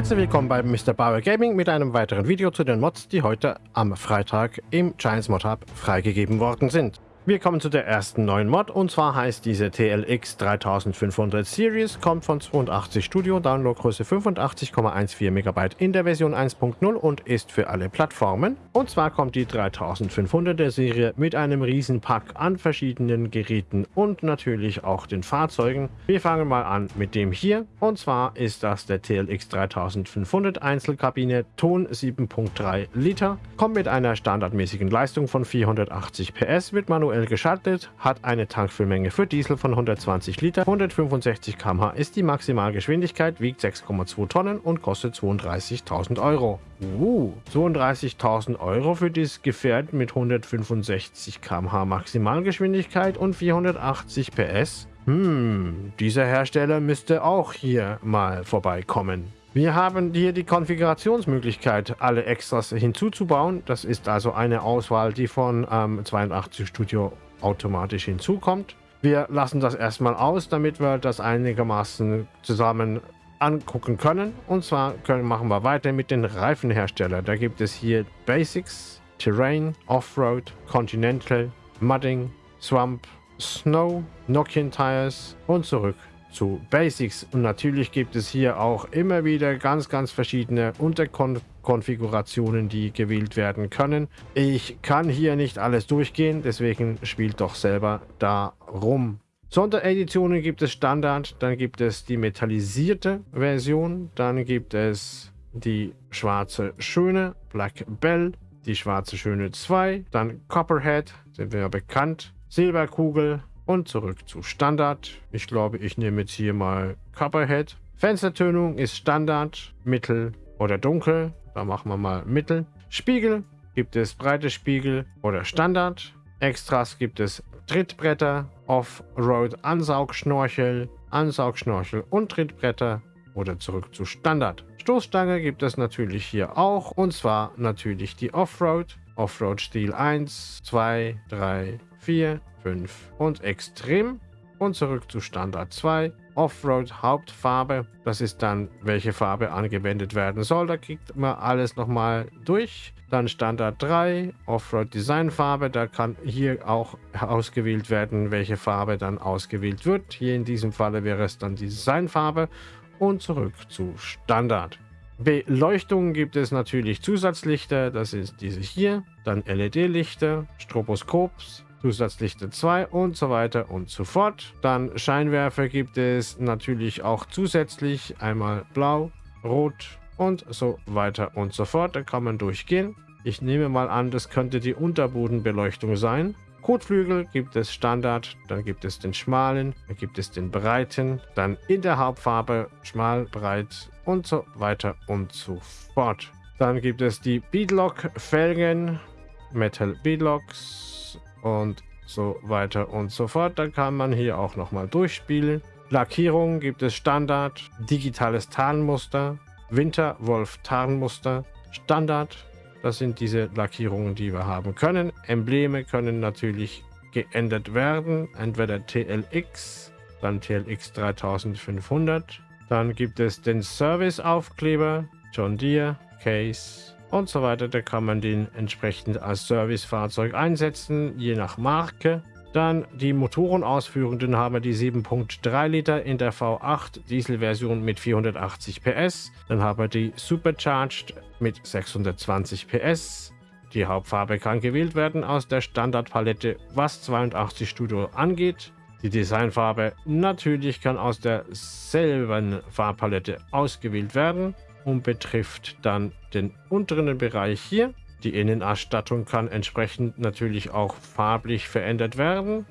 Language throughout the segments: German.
Herzlich willkommen bei Mr. Bauer Gaming mit einem weiteren Video zu den Mods, die heute am Freitag im Giants Mod Hub freigegeben worden sind. Wir kommen zu der ersten neuen Mod. Und zwar heißt diese TLX 3500 Series, kommt von 82 Studio, Downloadgröße 85,14 MB in der Version 1.0 und ist für alle Plattformen. Und zwar kommt die 3500er Serie mit einem riesen Pack an verschiedenen Geräten und natürlich auch den Fahrzeugen. Wir fangen mal an mit dem hier. Und zwar ist das der TLX 3500 Einzelkabine Ton 7.3 Liter, kommt mit einer standardmäßigen Leistung von 480 PS, wird manuell manuell geschaltet, hat eine Tankfüllmenge für Diesel von 120 Liter, 165 km/h ist die Maximalgeschwindigkeit, wiegt 6,2 Tonnen und kostet 32.000 Euro. Uh, 32.000 Euro für dieses Gefährt mit 165 km/h Maximalgeschwindigkeit und 480 PS? Hm, dieser Hersteller müsste auch hier mal vorbeikommen. Wir haben hier die Konfigurationsmöglichkeit, alle Extras hinzuzubauen. Das ist also eine Auswahl, die von ähm, 82 Studio automatisch hinzukommt. Wir lassen das erstmal aus, damit wir das einigermaßen zusammen angucken können. Und zwar können, machen wir weiter mit den Reifenherstellern. Da gibt es hier Basics, Terrain, Offroad, Continental, Mudding, Swamp, Snow, Nokian Tires und zurück zu Basics. Und natürlich gibt es hier auch immer wieder ganz, ganz verschiedene Unterkonfigurationen, die gewählt werden können. Ich kann hier nicht alles durchgehen, deswegen spielt doch selber da rum. Sondereditionen gibt es Standard, dann gibt es die metallisierte Version, dann gibt es die schwarze Schöne, Black Bell, die schwarze Schöne 2, dann Copperhead, sind wir ja bekannt, Silberkugel, und zurück zu Standard. Ich glaube, ich nehme jetzt hier mal Copperhead. Fenstertönung ist Standard, Mittel oder Dunkel. Da machen wir mal Mittel. Spiegel gibt es breite Spiegel oder Standard. Extras gibt es Trittbretter, Off-Road Ansaugschnorchel, Ansaugschnorchel und Trittbretter oder zurück zu Standard. Stoßstange gibt es natürlich hier auch und zwar natürlich die Offroad. Offroad Stil 1, 2, 3, 4, 5 und Extrem und zurück zu Standard 2. Offroad Hauptfarbe, das ist dann, welche Farbe angewendet werden soll. Da kriegt man alles nochmal durch. Dann Standard 3, Offroad Designfarbe, da kann hier auch ausgewählt werden, welche Farbe dann ausgewählt wird. Hier in diesem Falle wäre es dann die Designfarbe und zurück zu Standard. Beleuchtung gibt es natürlich Zusatzlichter, das ist diese hier, dann LED-Lichter, Stroboskops, Zusatzlichter 2 und so weiter und so fort. Dann Scheinwerfer gibt es natürlich auch zusätzlich einmal blau, rot und so weiter und so fort. Da kann man durchgehen. Ich nehme mal an, das könnte die Unterbodenbeleuchtung sein. Kotflügel gibt es Standard, dann gibt es den schmalen, dann gibt es den breiten, dann in der Hauptfarbe schmal, breit und so weiter und so fort. Dann gibt es die Beadlock Felgen, Metal Beadlocks, und so weiter und so fort. Da kann man hier auch nochmal durchspielen. Lackierung gibt es Standard, digitales Tarnmuster, Winterwolf Tarnmuster, Standard. Das sind diese Lackierungen, die wir haben können. Embleme können natürlich geändert werden. Entweder TLX, dann TLX 3500. Dann gibt es den Service-Aufkleber, John Deere, Case, und so weiter. Da kann man den entsprechend als Servicefahrzeug einsetzen, je nach Marke. Dann die Motorenausführenden haben wir die 7.3 Liter in der V8 Dieselversion mit 480 PS. Dann haben wir die Supercharged mit 620 PS. Die Hauptfarbe kann gewählt werden aus der Standardpalette, was 82 Studio angeht. Die Designfarbe natürlich kann aus derselben Farbpalette ausgewählt werden und betrifft dann den unteren Bereich hier. Die Innenausstattung kann entsprechend natürlich auch farblich verändert werden.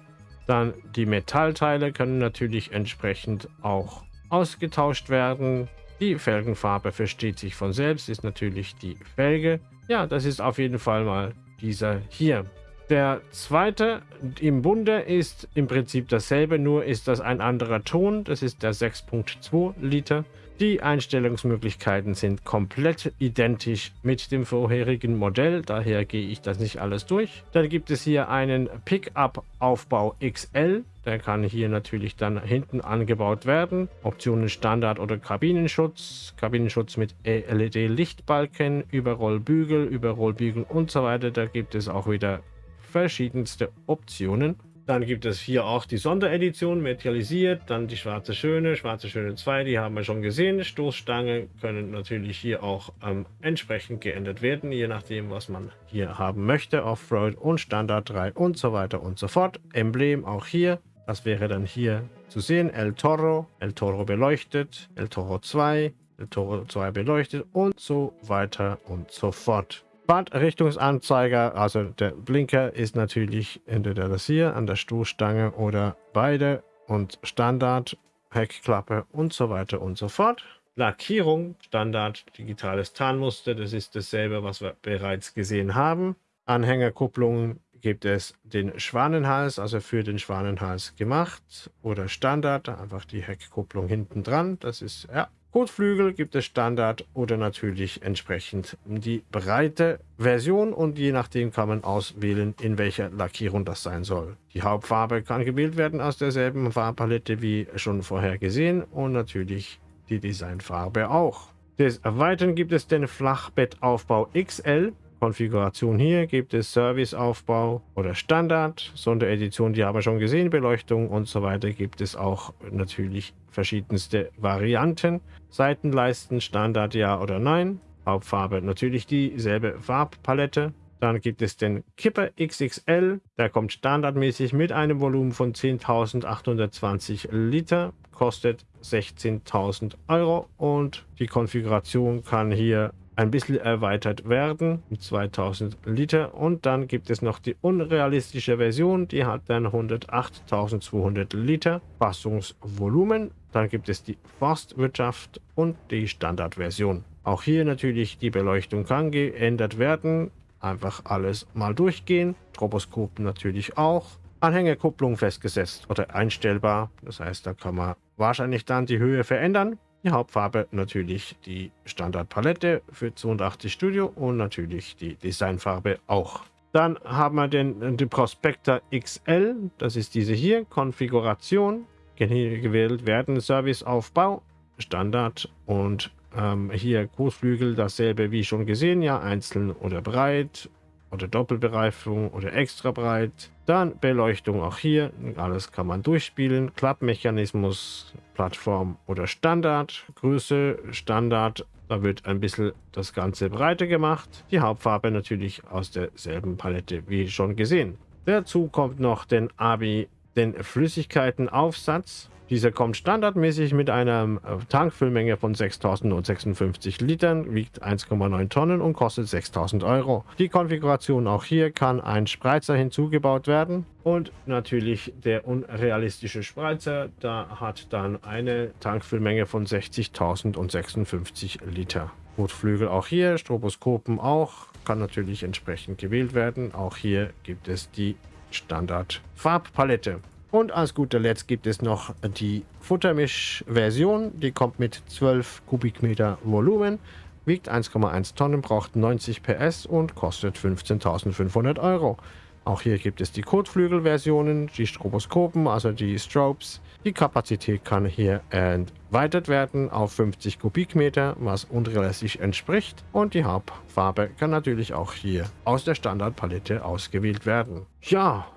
Dann die Metallteile können natürlich entsprechend auch ausgetauscht werden. Die Felgenfarbe versteht sich von selbst, ist natürlich die Felge. Ja, das ist auf jeden Fall mal dieser hier. Der zweite im Bunde ist im Prinzip dasselbe, nur ist das ein anderer Ton. Das ist der 6.2 Liter. Die Einstellungsmöglichkeiten sind komplett identisch mit dem vorherigen Modell, daher gehe ich das nicht alles durch. Dann gibt es hier einen Pickup-Aufbau XL, der kann hier natürlich dann hinten angebaut werden. Optionen Standard oder Kabinenschutz, Kabinenschutz mit LED-Lichtbalken, Überrollbügel, Überrollbügel und so weiter. Da gibt es auch wieder verschiedenste Optionen. Dann gibt es hier auch die Sonderedition, metalisiert, dann die Schwarze Schöne, Schwarze Schöne 2, die haben wir schon gesehen. Stoßstangen können natürlich hier auch ähm, entsprechend geändert werden, je nachdem, was man hier haben möchte. Offroad und Standard 3 und so weiter und so fort. Emblem auch hier, das wäre dann hier zu sehen. El Toro, El Toro beleuchtet, El Toro 2, El Toro 2 beleuchtet und so weiter und so fort. Fahrtrichtungsanzeiger, also der Blinker ist natürlich entweder das hier an der Stoßstange oder beide und Standard, Heckklappe und so weiter und so fort. Lackierung, Standard, digitales Tarnmuster, das ist dasselbe, was wir bereits gesehen haben. Anhängerkupplungen gibt es den Schwanenhals, also für den Schwanenhals gemacht oder Standard, einfach die Heckkupplung hinten dran, das ist ja Kotflügel gibt es Standard oder natürlich entsprechend die breite Version und je nachdem kann man auswählen, in welcher Lackierung das sein soll. Die Hauptfarbe kann gewählt werden aus derselben Farbpalette wie schon vorher gesehen und natürlich die Designfarbe auch. Des Erweitern gibt es den Flachbettaufbau XL Konfiguration hier gibt es Serviceaufbau oder Standard, Sonderedition, die haben wir schon gesehen, Beleuchtung und so weiter gibt es auch natürlich verschiedenste Varianten. Seitenleisten, Standard ja oder nein. Hauptfarbe natürlich dieselbe Farbpalette. Dann gibt es den Kipper XXL, der kommt standardmäßig mit einem Volumen von 10.820 Liter, kostet 16.000 Euro und die Konfiguration kann hier ein bisschen erweitert werden mit 2000 Liter und dann gibt es noch die unrealistische Version, die hat dann 108.200 Liter Fassungsvolumen. Dann gibt es die Forstwirtschaft und die Standardversion. Auch hier natürlich die Beleuchtung kann geändert werden. Einfach alles mal durchgehen. Stroboskop natürlich auch. Anhängerkupplung festgesetzt oder einstellbar. Das heißt, da kann man wahrscheinlich dann die Höhe verändern. Die Hauptfarbe natürlich die Standardpalette für 82 Studio und natürlich die Designfarbe auch. Dann haben wir den, den Prospector XL, das ist diese hier, Konfiguration, gewählt werden, Serviceaufbau, Standard und ähm, hier Großflügel, dasselbe wie schon gesehen, ja, einzeln oder breit oder Doppelbereifung oder extra breit. Dann Beleuchtung auch hier, alles kann man durchspielen. Klappmechanismus, Plattform oder Standard. Größe, Standard, da wird ein bisschen das Ganze breiter gemacht. Die Hauptfarbe natürlich aus derselben Palette wie schon gesehen. Dazu kommt noch den ABI, den Flüssigkeitenaufsatz. Dieser kommt standardmäßig mit einer äh, Tankfüllmenge von 6056 Litern, wiegt 1,9 Tonnen und kostet 6000 Euro. Die Konfiguration auch hier kann ein Spreizer hinzugebaut werden und natürlich der unrealistische Spreizer, da hat dann eine Tankfüllmenge von 60.000 und 56 Liter. Rotflügel auch hier, Stroboskopen auch, kann natürlich entsprechend gewählt werden. Auch hier gibt es die Standard Farbpalette. Und als guter Letzt gibt es noch die Futtermisch-Version. Die kommt mit 12 Kubikmeter Volumen, wiegt 1,1 Tonnen, braucht 90 PS und kostet 15.500 Euro. Auch hier gibt es die Kotflügel-Versionen, die Stroboskopen, also die Strobes. Die Kapazität kann hier erweitert werden auf 50 Kubikmeter, was unrealistisch entspricht. Und die Hauptfarbe kann natürlich auch hier aus der Standardpalette ausgewählt werden. Ja,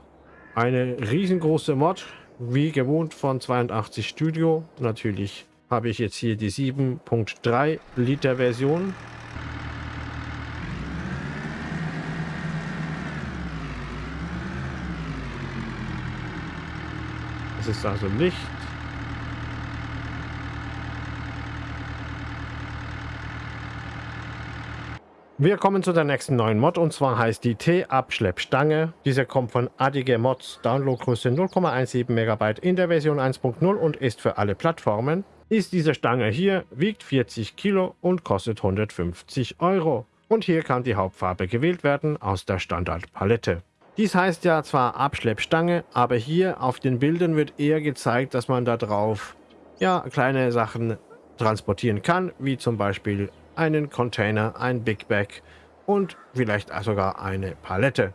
eine riesengroße Mod, wie gewohnt von 82 Studio. Natürlich habe ich jetzt hier die 7.3 Liter Version. Es ist also Licht, Wir kommen zu der nächsten neuen Mod und zwar heißt die T-Abschleppstange. Diese kommt von Adige Mods, Downloadgröße 0,17 MB in der Version 1.0 und ist für alle Plattformen. Ist diese Stange hier, wiegt 40 Kilo und kostet 150 Euro. Und hier kann die Hauptfarbe gewählt werden aus der Standardpalette. Dies heißt ja zwar Abschleppstange, aber hier auf den Bildern wird eher gezeigt, dass man da drauf ja, kleine Sachen transportieren kann, wie zum Beispiel einen Container, ein Big Bag und vielleicht sogar eine Palette.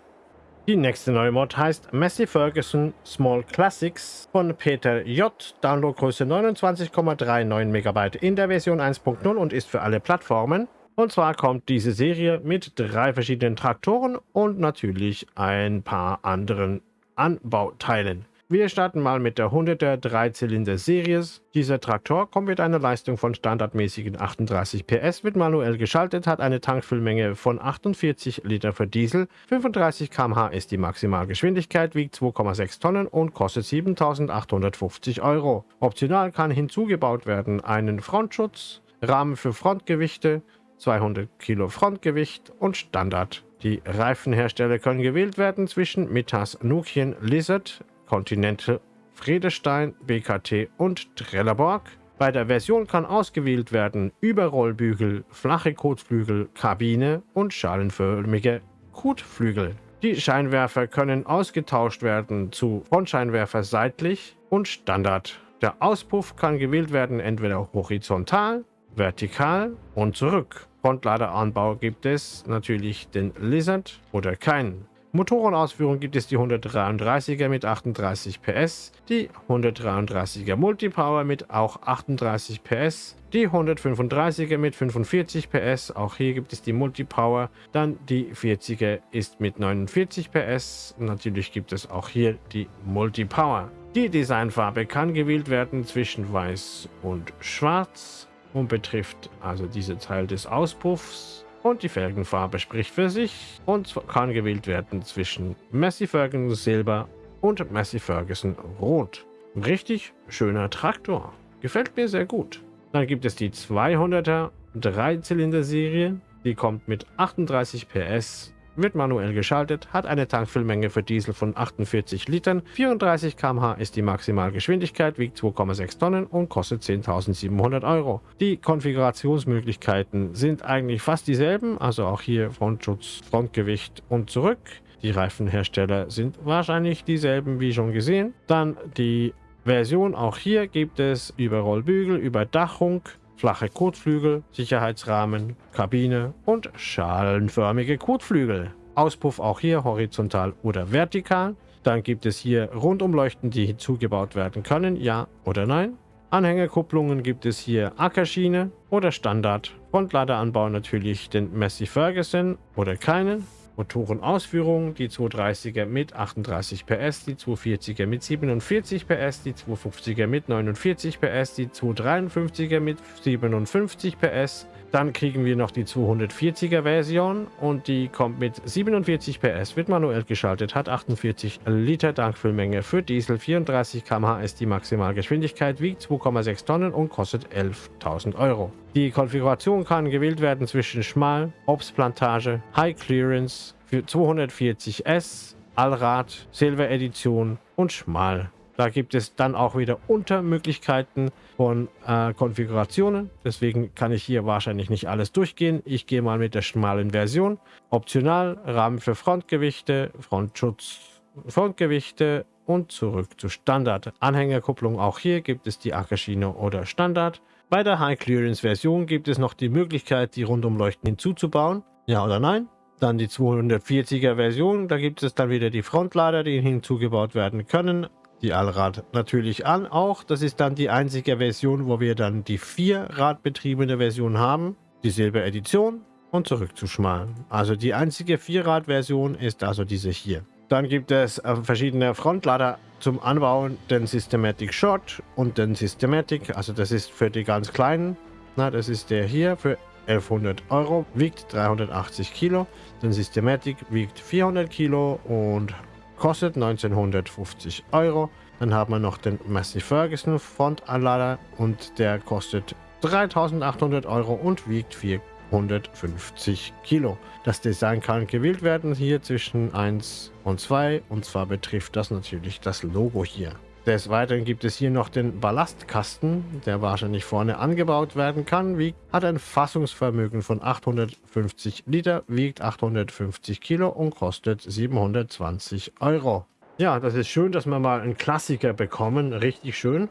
Die nächste neue Mod heißt Massey Ferguson Small Classics von Peter J. Downloadgröße 29,39 MB in der Version 1.0 und ist für alle Plattformen. Und zwar kommt diese Serie mit drei verschiedenen Traktoren und natürlich ein paar anderen Anbauteilen. Wir starten mal mit der 100er Dreizylinder-Series. Dieser Traktor kommt mit einer Leistung von standardmäßigen 38 PS, wird manuell geschaltet, hat eine Tankfüllmenge von 48 Liter für Diesel, 35 km/h ist die Maximalgeschwindigkeit, wiegt 2,6 Tonnen und kostet 7.850 Euro. Optional kann hinzugebaut werden einen Frontschutz, Rahmen für Frontgewichte, 200 Kilo Frontgewicht und Standard. Die Reifenhersteller können gewählt werden zwischen Mitas Nokian Lizard, Continental, Friedestein, BKT und Trelleborg. Bei der Version kann ausgewählt werden Überrollbügel, flache Kotflügel, Kabine und schalenförmige Kotflügel. Die Scheinwerfer können ausgetauscht werden zu Frontscheinwerfer seitlich und Standard. Der Auspuff kann gewählt werden entweder horizontal, vertikal und zurück. Frontladeranbau gibt es natürlich den Lizard oder keinen. Motorenausführung gibt es die 133er mit 38 PS, die 133er Multipower mit auch 38 PS, die 135er mit 45 PS, auch hier gibt es die Multipower, dann die 40er ist mit 49 PS, natürlich gibt es auch hier die Multipower. Die Designfarbe kann gewählt werden zwischen weiß und schwarz und betrifft also diese Teil des Auspuffs und die Felgenfarbe spricht für sich und kann gewählt werden zwischen Massey Ferguson Silber und Massey Ferguson Rot. Richtig schöner Traktor. Gefällt mir sehr gut. Dann gibt es die 200er Dreizylinder-Serie. Die kommt mit 38 PS wird manuell geschaltet, hat eine Tankfüllmenge für Diesel von 48 Litern, 34 km/h ist die Maximalgeschwindigkeit, wiegt 2,6 Tonnen und kostet 10.700 Euro. Die Konfigurationsmöglichkeiten sind eigentlich fast dieselben, also auch hier Frontschutz, Frontgewicht und zurück. Die Reifenhersteller sind wahrscheinlich dieselben wie schon gesehen. Dann die Version, auch hier gibt es Überrollbügel, Überdachung, flache Kotflügel, Sicherheitsrahmen, Kabine und schalenförmige Kotflügel. Auspuff auch hier horizontal oder vertikal. Dann gibt es hier Rundumleuchten, die hinzugebaut werden können, ja oder nein. Anhängerkupplungen gibt es hier Ackerschiene oder Standard. Frontladeranbau natürlich den Massey Ferguson oder keinen. Motorenausführung, die 230er mit 38 PS, die 240er mit 47 PS, die 250er mit 49 PS, die 253er mit 57 PS. Dann kriegen wir noch die 240er Version und die kommt mit 47 PS, wird manuell geschaltet, hat 48 Liter Tankfüllmenge für Diesel, 34 km/h ist die Maximalgeschwindigkeit, wiegt 2,6 Tonnen und kostet 11.000 Euro. Die Konfiguration kann gewählt werden zwischen Schmal, Obstplantage, High Clearance für 240S, Allrad, Silver Edition und Schmal. Da gibt es dann auch wieder Untermöglichkeiten von äh, Konfigurationen. Deswegen kann ich hier wahrscheinlich nicht alles durchgehen. Ich gehe mal mit der schmalen Version. Optional Rahmen für Frontgewichte, Frontschutz, Frontgewichte und zurück zu Standard. Anhängerkupplung auch hier gibt es die Ackerschiene oder Standard. Bei der High Clearance Version gibt es noch die Möglichkeit, die Rundumleuchten hinzuzubauen. Ja oder nein? Dann die 240er Version, da gibt es dann wieder die Frontlader, die hinzugebaut werden können. Die Allrad natürlich an auch. Das ist dann die einzige Version, wo wir dann die Vierradbetriebene Version haben. Die Silber Edition und zurückzuschmalen. Also die einzige Vierrad-Version ist also diese hier. Dann gibt es äh, verschiedene Frontlader zum Anbauen, den Systematic Short und den Systematic, also das ist für die ganz kleinen. Na, das ist der hier für 1100 Euro, wiegt 380 Kilo. Den Systematic wiegt 400 Kilo und kostet 1950 Euro. Dann haben wir noch den Massey Ferguson Frontanlader und der kostet 3800 Euro und wiegt 4 150 Kilo. Das Design kann gewählt werden hier zwischen 1 und 2 und zwar betrifft das natürlich das Logo hier. Des Weiteren gibt es hier noch den Ballastkasten, der wahrscheinlich vorne angebaut werden kann, wiegt, hat ein Fassungsvermögen von 850 Liter, wiegt 850 Kilo und kostet 720 Euro. Ja, das ist schön, dass wir mal einen Klassiker bekommen, richtig schön.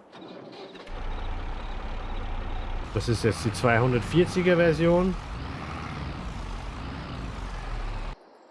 Das ist jetzt die 240er Version.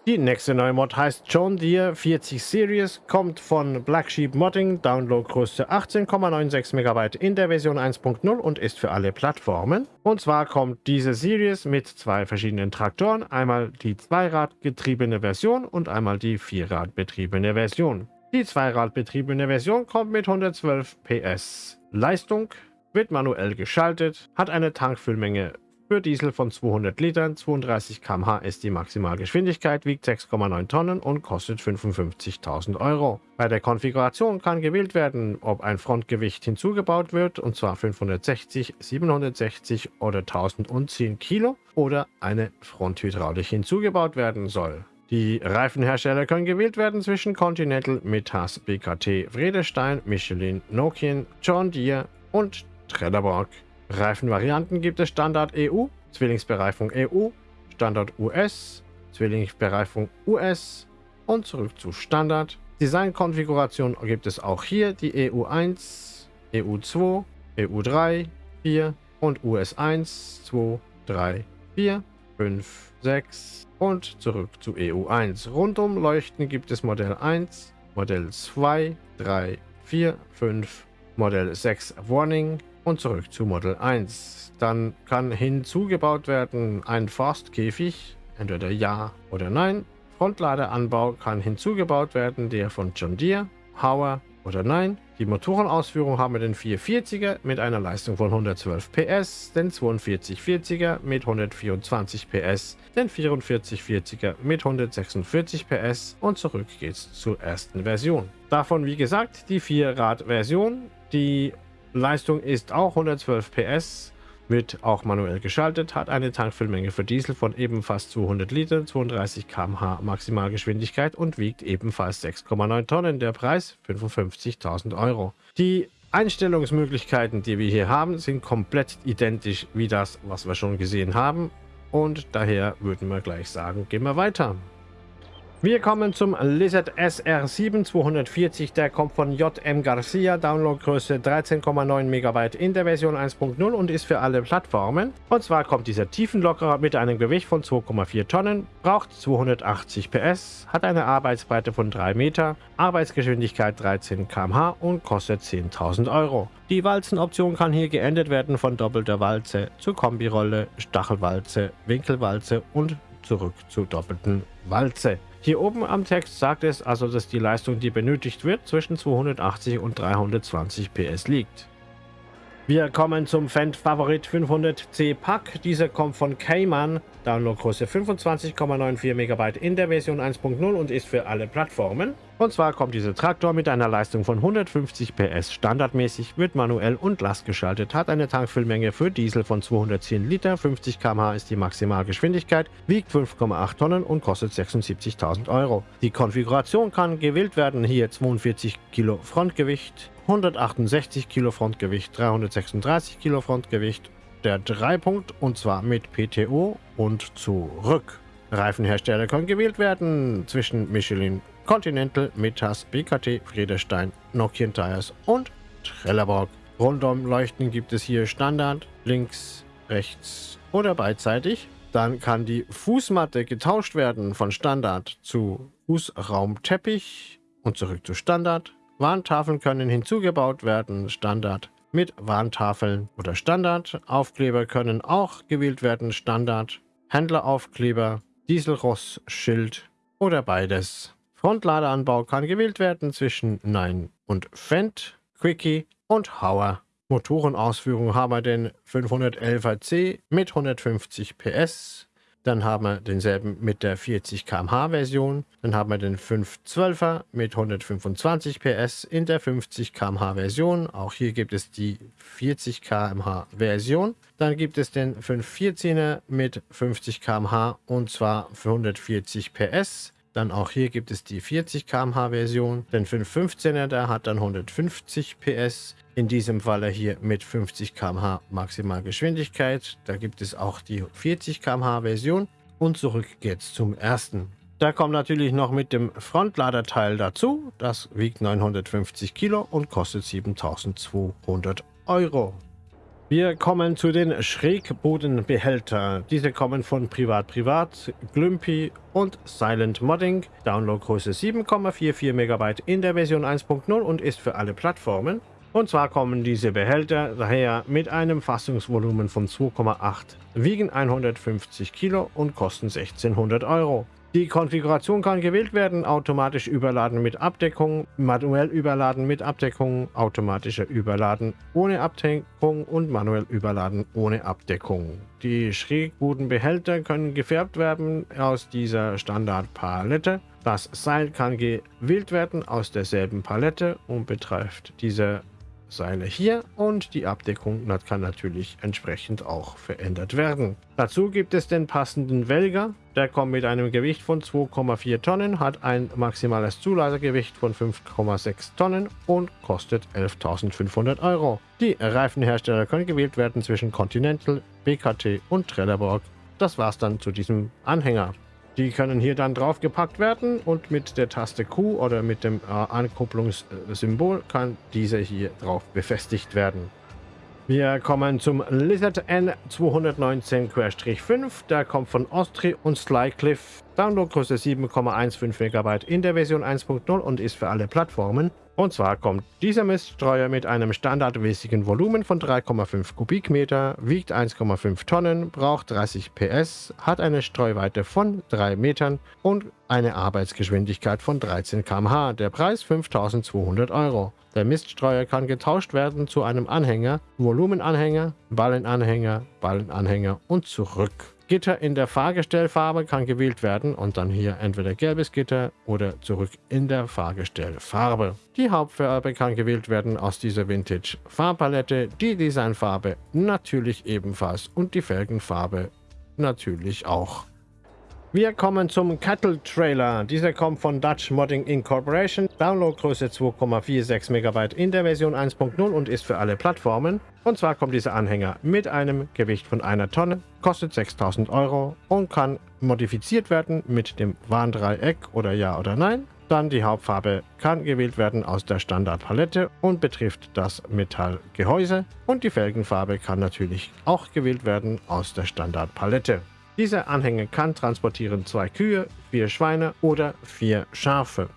Die nächste neue Mod heißt John Deere 40 Series, kommt von Black Sheep Modding, Downloadgröße 18,96 MB in der Version 1.0 und ist für alle Plattformen. Und zwar kommt diese Series mit zwei verschiedenen Traktoren, einmal die Zweiradgetriebene Version und einmal die Vierradbetriebene Version. Die Zweiradbetriebene Version kommt mit 112 PS Leistung, wird manuell geschaltet, hat eine Tankfüllmenge für Diesel von 200 Litern, 32 km/h ist die Maximalgeschwindigkeit, wiegt 6,9 Tonnen und kostet 55.000 Euro. Bei der Konfiguration kann gewählt werden, ob ein Frontgewicht hinzugebaut wird, und zwar 560, 760 oder 1010 Kilo, oder eine Fronthydraulik hinzugebaut werden soll. Die Reifenhersteller können gewählt werden zwischen Continental, Metas, BKT, Vredestein, Michelin, Nokian, John Deere und Trelleborg. Reifenvarianten gibt es Standard EU, Zwillingsbereifung EU, Standard US, Zwillingsbereifung US und zurück zu Standard. Designkonfiguration gibt es auch hier die EU1, EU2, EU3, 4 und US1, 2, 3, 4, 5, 6 und zurück zu EU1. Rundum leuchten gibt es Modell 1, Modell 2, 3, 4, 5, Modell 6 Warning, und zurück zu Model 1. Dann kann hinzugebaut werden ein Forstkäfig, entweder ja oder nein. Frontladeranbau kann hinzugebaut werden, der von John Deere, Hauer oder nein. Die Motorenausführung haben wir den 440er mit einer Leistung von 112 PS, den 4240er mit 124 PS, den 4440er mit 146 PS und zurück geht's zur ersten Version. Davon wie gesagt die 4-Rad-Version, die Leistung ist auch 112 PS, wird auch manuell geschaltet, hat eine Tankfüllmenge für Diesel von ebenfalls 200 Litern, 32 km/h Maximalgeschwindigkeit und wiegt ebenfalls 6,9 Tonnen. Der Preis 55.000 Euro. Die Einstellungsmöglichkeiten, die wir hier haben, sind komplett identisch wie das, was wir schon gesehen haben. Und daher würden wir gleich sagen, gehen wir weiter. Wir kommen zum Lizard SR7 240, der kommt von JM Garcia, Downloadgröße 13,9 MB in der Version 1.0 und ist für alle Plattformen. Und zwar kommt dieser Tiefenlockerer mit einem Gewicht von 2,4 Tonnen, braucht 280 PS, hat eine Arbeitsbreite von 3 Meter, Arbeitsgeschwindigkeit 13 km/h und kostet 10.000 Euro. Die Walzenoption kann hier geändert werden von doppelter Walze zu Kombirolle, Stachelwalze, Winkelwalze und zurück zur doppelten Walze. Hier oben am Text sagt es also, dass die Leistung, die benötigt wird, zwischen 280 und 320 PS liegt. Wir kommen zum Fendt Favorit 500C Pack. Dieser kommt von Cayman, Downloadgröße 25,94 MB in der Version 1.0 und ist für alle Plattformen. Und zwar kommt dieser Traktor mit einer Leistung von 150 PS standardmäßig, wird manuell und lastgeschaltet, hat eine Tankfüllmenge für Diesel von 210 Liter, 50 km/h ist die Maximalgeschwindigkeit, wiegt 5,8 Tonnen und kostet 76.000 Euro. Die Konfiguration kann gewählt werden, hier 42 Kilo Frontgewicht, 168 Kilo Frontgewicht, 336 Kilo Frontgewicht, der Dreipunkt und zwar mit PTO und zurück. Reifenhersteller können gewählt werden zwischen Michelin, Continental, Metas, BKT, Friedestein, Nokian Tires und Trelleborg. Rundum leuchten gibt es hier Standard, links, rechts oder beidseitig. Dann kann die Fußmatte getauscht werden von Standard zu Fußraumteppich und zurück zu Standard. Warntafeln können hinzugebaut werden, Standard mit Warntafeln oder Standard. Aufkleber können auch gewählt werden, Standard. Händleraufkleber, Dieselross-Schild oder beides. Frontladeranbau kann gewählt werden zwischen Nein und Fendt, Quickie und Hauer. Motorenausführung haben wir den 511C mit 150 PS, dann haben wir denselben mit der 40 km/h Version. Dann haben wir den 512er mit 125 PS in der 50 km/h Version. Auch hier gibt es die 40 km/h Version. Dann gibt es den 514er mit 50 km/h und zwar für 140 PS. Dann auch hier gibt es die 40 km/h Version. Den 515er, der hat dann 150 PS. In diesem Falle hier mit 50 km/h Maximalgeschwindigkeit. Da gibt es auch die 40 km/h Version. Und zurück geht's zum ersten. Da kommt natürlich noch mit dem Frontladerteil dazu. Das wiegt 950 Kilo und kostet 7200 Euro. Wir kommen zu den Schrägbodenbehältern. Diese kommen von Privat Privat, Glümpy und Silent Modding. Downloadgröße 7,44 MB in der Version 1.0 und ist für alle Plattformen. Und zwar kommen diese Behälter daher mit einem Fassungsvolumen von 2,8, wiegen 150 Kilo und kosten 1600 Euro. Die Konfiguration kann gewählt werden, automatisch überladen mit Abdeckung, manuell überladen mit Abdeckung, automatischer Überladen ohne Abdeckung und manuell überladen ohne Abdeckung. Die Schrägbodenbehälter können gefärbt werden aus dieser Standardpalette. Das Seil kann gewählt werden aus derselben Palette und betrifft diese Seile hier und die Abdeckung kann natürlich entsprechend auch verändert werden. Dazu gibt es den passenden Welger. Der kommt mit einem Gewicht von 2,4 Tonnen, hat ein maximales Zulagergewicht von 5,6 Tonnen und kostet 11.500 Euro. Die Reifenhersteller können gewählt werden zwischen Continental, BKT und Trelleborg. Das war's dann zu diesem Anhänger. Die können hier dann draufgepackt werden und mit der Taste Q oder mit dem äh, Ankupplungssymbol kann diese hier drauf befestigt werden. Wir kommen zum Lizard N219-5. Der kommt von Ostri und Slycliffe. Downloadgröße 7,15 MB in der Version 1.0 und ist für alle Plattformen. Und zwar kommt dieser Miststreuer mit einem standardmäßigen Volumen von 3,5 Kubikmeter, wiegt 1,5 Tonnen, braucht 30 PS, hat eine Streuweite von 3 Metern und eine Arbeitsgeschwindigkeit von 13 km/h. Der Preis 5200 Euro. Der Miststreuer kann getauscht werden zu einem Anhänger, Volumenanhänger, Ballenanhänger, Ballenanhänger und zurück. Gitter in der Fahrgestellfarbe kann gewählt werden und dann hier entweder gelbes Gitter oder zurück in der Fahrgestellfarbe. Die Hauptfarbe kann gewählt werden aus dieser Vintage Farbpalette, die Designfarbe natürlich ebenfalls und die Felgenfarbe natürlich auch. Wir kommen zum Cattle Trailer. Dieser kommt von Dutch Modding Incorporation. Downloadgröße 2,46 MB in der Version 1.0 und ist für alle Plattformen. Und zwar kommt dieser Anhänger mit einem Gewicht von einer Tonne, kostet 6000 Euro und kann modifiziert werden mit dem Warndreieck oder Ja oder Nein. Dann die Hauptfarbe kann gewählt werden aus der Standardpalette und betrifft das Metallgehäuse. Und die Felgenfarbe kann natürlich auch gewählt werden aus der Standardpalette. Dieser Anhänger kann transportieren zwei Kühe, vier Schweine oder vier Schafe.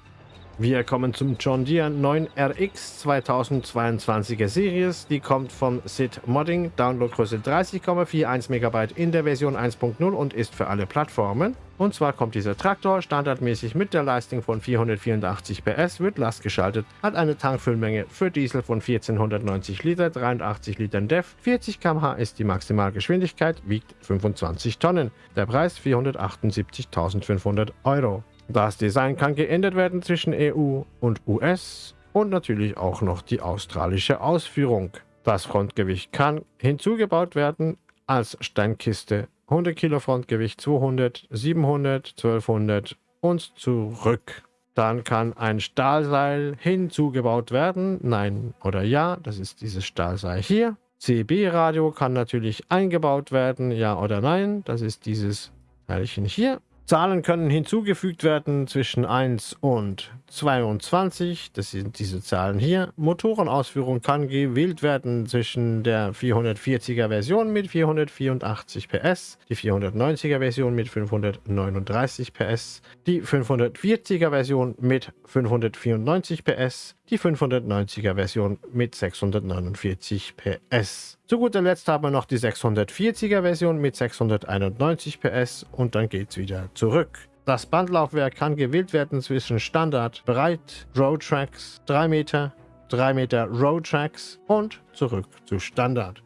Wir kommen zum John Deere 9RX 2022er Series. Die kommt von SID Modding, Downloadgröße 30,41 MB in der Version 1.0 und ist für alle Plattformen. Und zwar kommt dieser Traktor standardmäßig mit der Leistung von 484 PS, wird lastgeschaltet, hat eine Tankfüllmenge für Diesel von 1490 Liter, 83 Litern DEF, 40 km/h ist die Maximalgeschwindigkeit, wiegt 25 Tonnen. Der Preis 478.500 Euro. Das Design kann geändert werden zwischen EU und US und natürlich auch noch die australische Ausführung. Das Frontgewicht kann hinzugebaut werden als Steinkiste. 100 Kilo Frontgewicht 200, 700, 1200 und zurück. Dann kann ein Stahlseil hinzugebaut werden. Nein oder ja, das ist dieses Stahlseil hier. CB-Radio kann natürlich eingebaut werden. Ja oder nein, das ist dieses Teilchen hier. Zahlen können hinzugefügt werden zwischen 1 und 22. Das sind diese Zahlen hier. Motorenausführung kann gewählt werden zwischen der 440er Version mit 484 PS, die 490er Version mit 539 PS, die 540er Version mit 594 PS, die 590er Version mit 649 PS. Zu guter Letzt haben wir noch die 640er Version mit 691 PS und dann geht es wieder zurück. Das Bandlaufwerk kann gewählt werden zwischen Standard, Breit, Road Tracks, 3 Meter, 3 Meter Road Tracks und zurück zu Standard.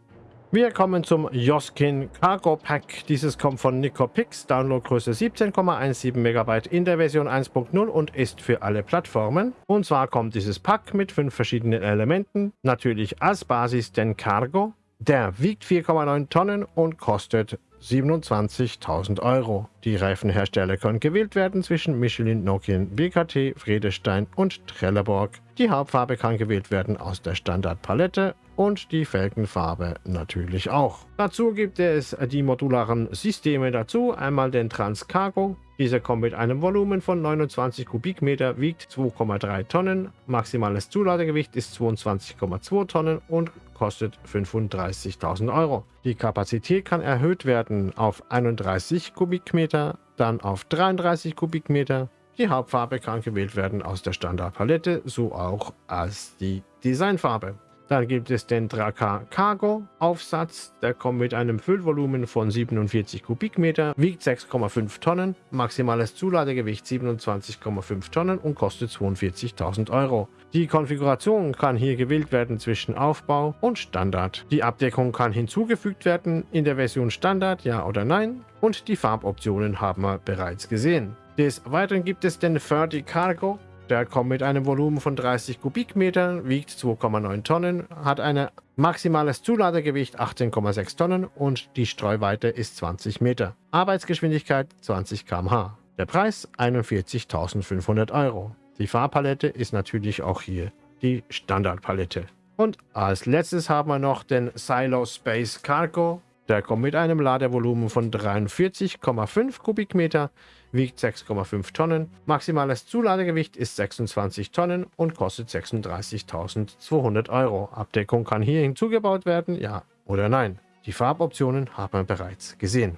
Wir kommen zum Joskin Cargo Pack. Dieses kommt von Nicopix, Downloadgröße 17,17 MB in der Version 1.0 und ist für alle Plattformen. Und zwar kommt dieses Pack mit fünf verschiedenen Elementen. Natürlich als Basis den Cargo. Der wiegt 4,9 Tonnen und kostet 27.000 Euro. Die Reifenhersteller können gewählt werden zwischen Michelin, Nokian, BKT, Vredestein und Trelleborg. Die Hauptfarbe kann gewählt werden aus der Standardpalette und die Felgenfarbe natürlich auch. Dazu gibt es die modularen Systeme dazu, einmal den Transcargo. Dieser kommt mit einem Volumen von 29 Kubikmeter, wiegt 2,3 Tonnen, maximales Zuladegewicht ist 22,2 Tonnen und kostet 35.000 Euro. Die Kapazität kann erhöht werden auf 31 Kubikmeter, dann auf 33 Kubikmeter. Die Hauptfarbe kann gewählt werden aus der Standardpalette, so auch als die Designfarbe. Dann gibt es den Draka Cargo Aufsatz. Der kommt mit einem Füllvolumen von 47 Kubikmeter, wiegt 6,5 Tonnen, maximales Zuladegewicht 27,5 Tonnen und kostet 42.000 Euro. Die Konfiguration kann hier gewählt werden zwischen Aufbau und Standard. Die Abdeckung kann hinzugefügt werden in der Version Standard, ja oder nein. Und die Farboptionen haben wir bereits gesehen. Des Weiteren gibt es den 30 Cargo der kommt mit einem Volumen von 30 Kubikmetern, wiegt 2,9 Tonnen, hat ein maximales Zuladegewicht 18,6 Tonnen und die Streuweite ist 20 Meter. Arbeitsgeschwindigkeit 20 km/h. Der Preis 41.500 Euro. Die Farbpalette ist natürlich auch hier die Standardpalette. Und als letztes haben wir noch den Silo Space Cargo der kommt mit einem Ladevolumen von 43,5 Kubikmeter, wiegt 6,5 Tonnen, maximales Zuladegewicht ist 26 Tonnen und kostet 36.200 Euro. Abdeckung kann hier hinzugebaut werden, ja oder nein. Die Farboptionen haben wir bereits gesehen.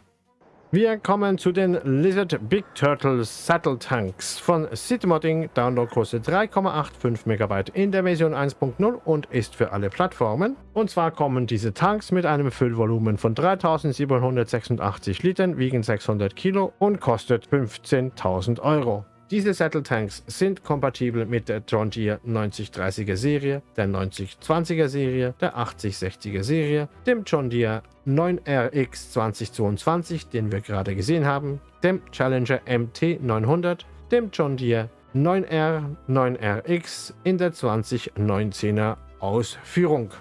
Wir kommen zu den Lizard Big Turtle Saddle Tanks von Citymodding. Downloadgröße 3,85 MB in der Version 1.0 und ist für alle Plattformen. Und zwar kommen diese Tanks mit einem Füllvolumen von 3786 Litern, wiegen 600 Kilo und kostet 15.000 Euro. Diese Saddle Tanks sind kompatibel mit der John Deere 9030er Serie, der 9020er Serie, der 8060er Serie, dem John Deere 9RX 2022, den wir gerade gesehen haben, dem Challenger MT 900, dem John Deere 9R 9RX in der 2019er Ausführung.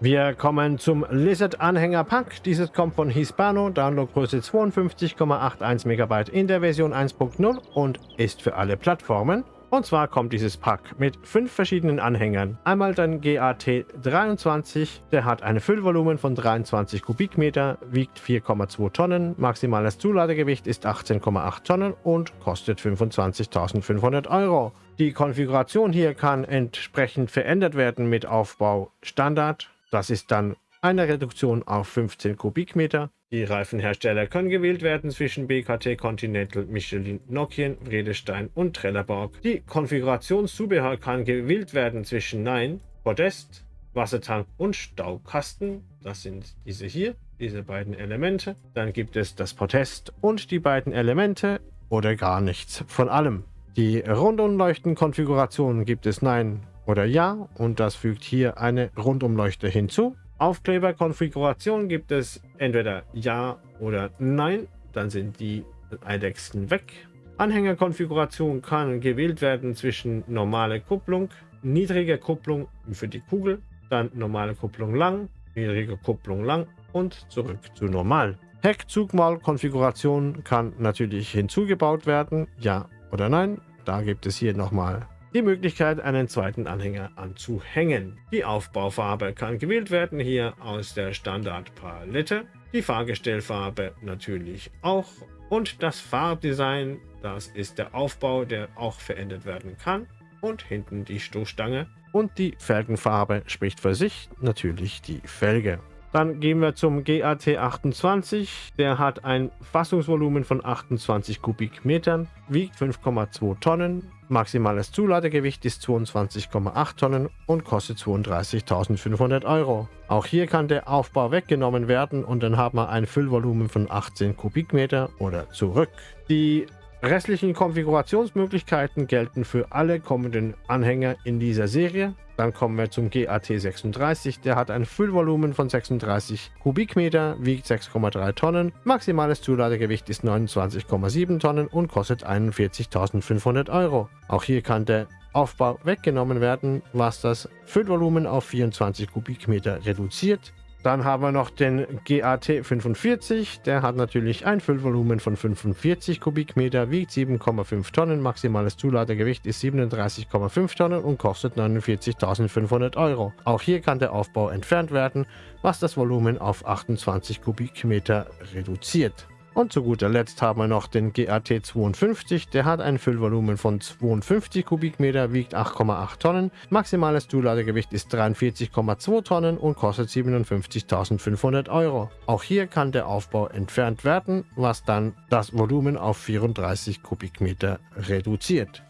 Wir kommen zum Lizard Anhänger Pack. Dieses kommt von Hispano, Downloadgröße 52,81 MB in der Version 1.0 und ist für alle Plattformen. Und zwar kommt dieses Pack mit fünf verschiedenen Anhängern. Einmal den GAT23, der hat ein Füllvolumen von 23 Kubikmeter, wiegt 4,2 Tonnen, maximales Zuladegewicht ist 18,8 Tonnen und kostet 25.500 Euro. Die Konfiguration hier kann entsprechend verändert werden mit Aufbau Standard, das ist dann eine Reduktion auf 15 Kubikmeter. Die Reifenhersteller können gewählt werden zwischen BKT, Continental, Michelin, Nokian, Vredestein und Trelleborg. Die Konfigurationszubehör kann gewählt werden zwischen Nein, Podest, Wassertank und Staukasten. Das sind diese hier, diese beiden Elemente. Dann gibt es das Podest und die beiden Elemente oder gar nichts von allem. Die Rundumleuchten-Konfiguration gibt es Nein, oder Ja und das fügt hier eine Rundumleuchte hinzu. Aufkleberkonfiguration gibt es entweder Ja oder Nein, dann sind die Eidechsen weg. Anhängerkonfiguration kann gewählt werden zwischen normale Kupplung, niedrige Kupplung für die Kugel, dann normale Kupplung lang, niedrige Kupplung lang und zurück zu normal. Heckzugmaul-Konfiguration kann natürlich hinzugebaut werden, ja oder nein. Da gibt es hier nochmal die Möglichkeit, einen zweiten Anhänger anzuhängen. Die Aufbaufarbe kann gewählt werden, hier aus der Standardpalette. Die Fahrgestellfarbe natürlich auch. Und das Farbdesign, das ist der Aufbau, der auch verändert werden kann. Und hinten die Stoßstange. Und die Felgenfarbe spricht für sich, natürlich die Felge. Dann gehen wir zum GAT28. Der hat ein Fassungsvolumen von 28 Kubikmetern, wiegt 5,2 Tonnen, maximales Zuladegewicht ist 22,8 Tonnen und kostet 32.500 Euro. Auch hier kann der Aufbau weggenommen werden und dann haben wir ein Füllvolumen von 18 Kubikmeter oder zurück. Die restlichen Konfigurationsmöglichkeiten gelten für alle kommenden Anhänger in dieser Serie. Dann kommen wir zum GAT36. Der hat ein Füllvolumen von 36 Kubikmeter, wiegt 6,3 Tonnen. Maximales Zuladegewicht ist 29,7 Tonnen und kostet 41.500 Euro. Auch hier kann der Aufbau weggenommen werden, was das Füllvolumen auf 24 Kubikmeter reduziert. Dann haben wir noch den GAT 45. Der hat natürlich ein Füllvolumen von 45 Kubikmeter, wiegt 7,5 Tonnen. Maximales Zuladegewicht ist 37,5 Tonnen und kostet 49.500 Euro. Auch hier kann der Aufbau entfernt werden, was das Volumen auf 28 Kubikmeter reduziert. Und zu guter Letzt haben wir noch den GAT 52, der hat ein Füllvolumen von 52 Kubikmeter, wiegt 8,8 Tonnen, maximales Zuladegewicht ist 43,2 Tonnen und kostet 57.500 Euro. Auch hier kann der Aufbau entfernt werden, was dann das Volumen auf 34 Kubikmeter reduziert.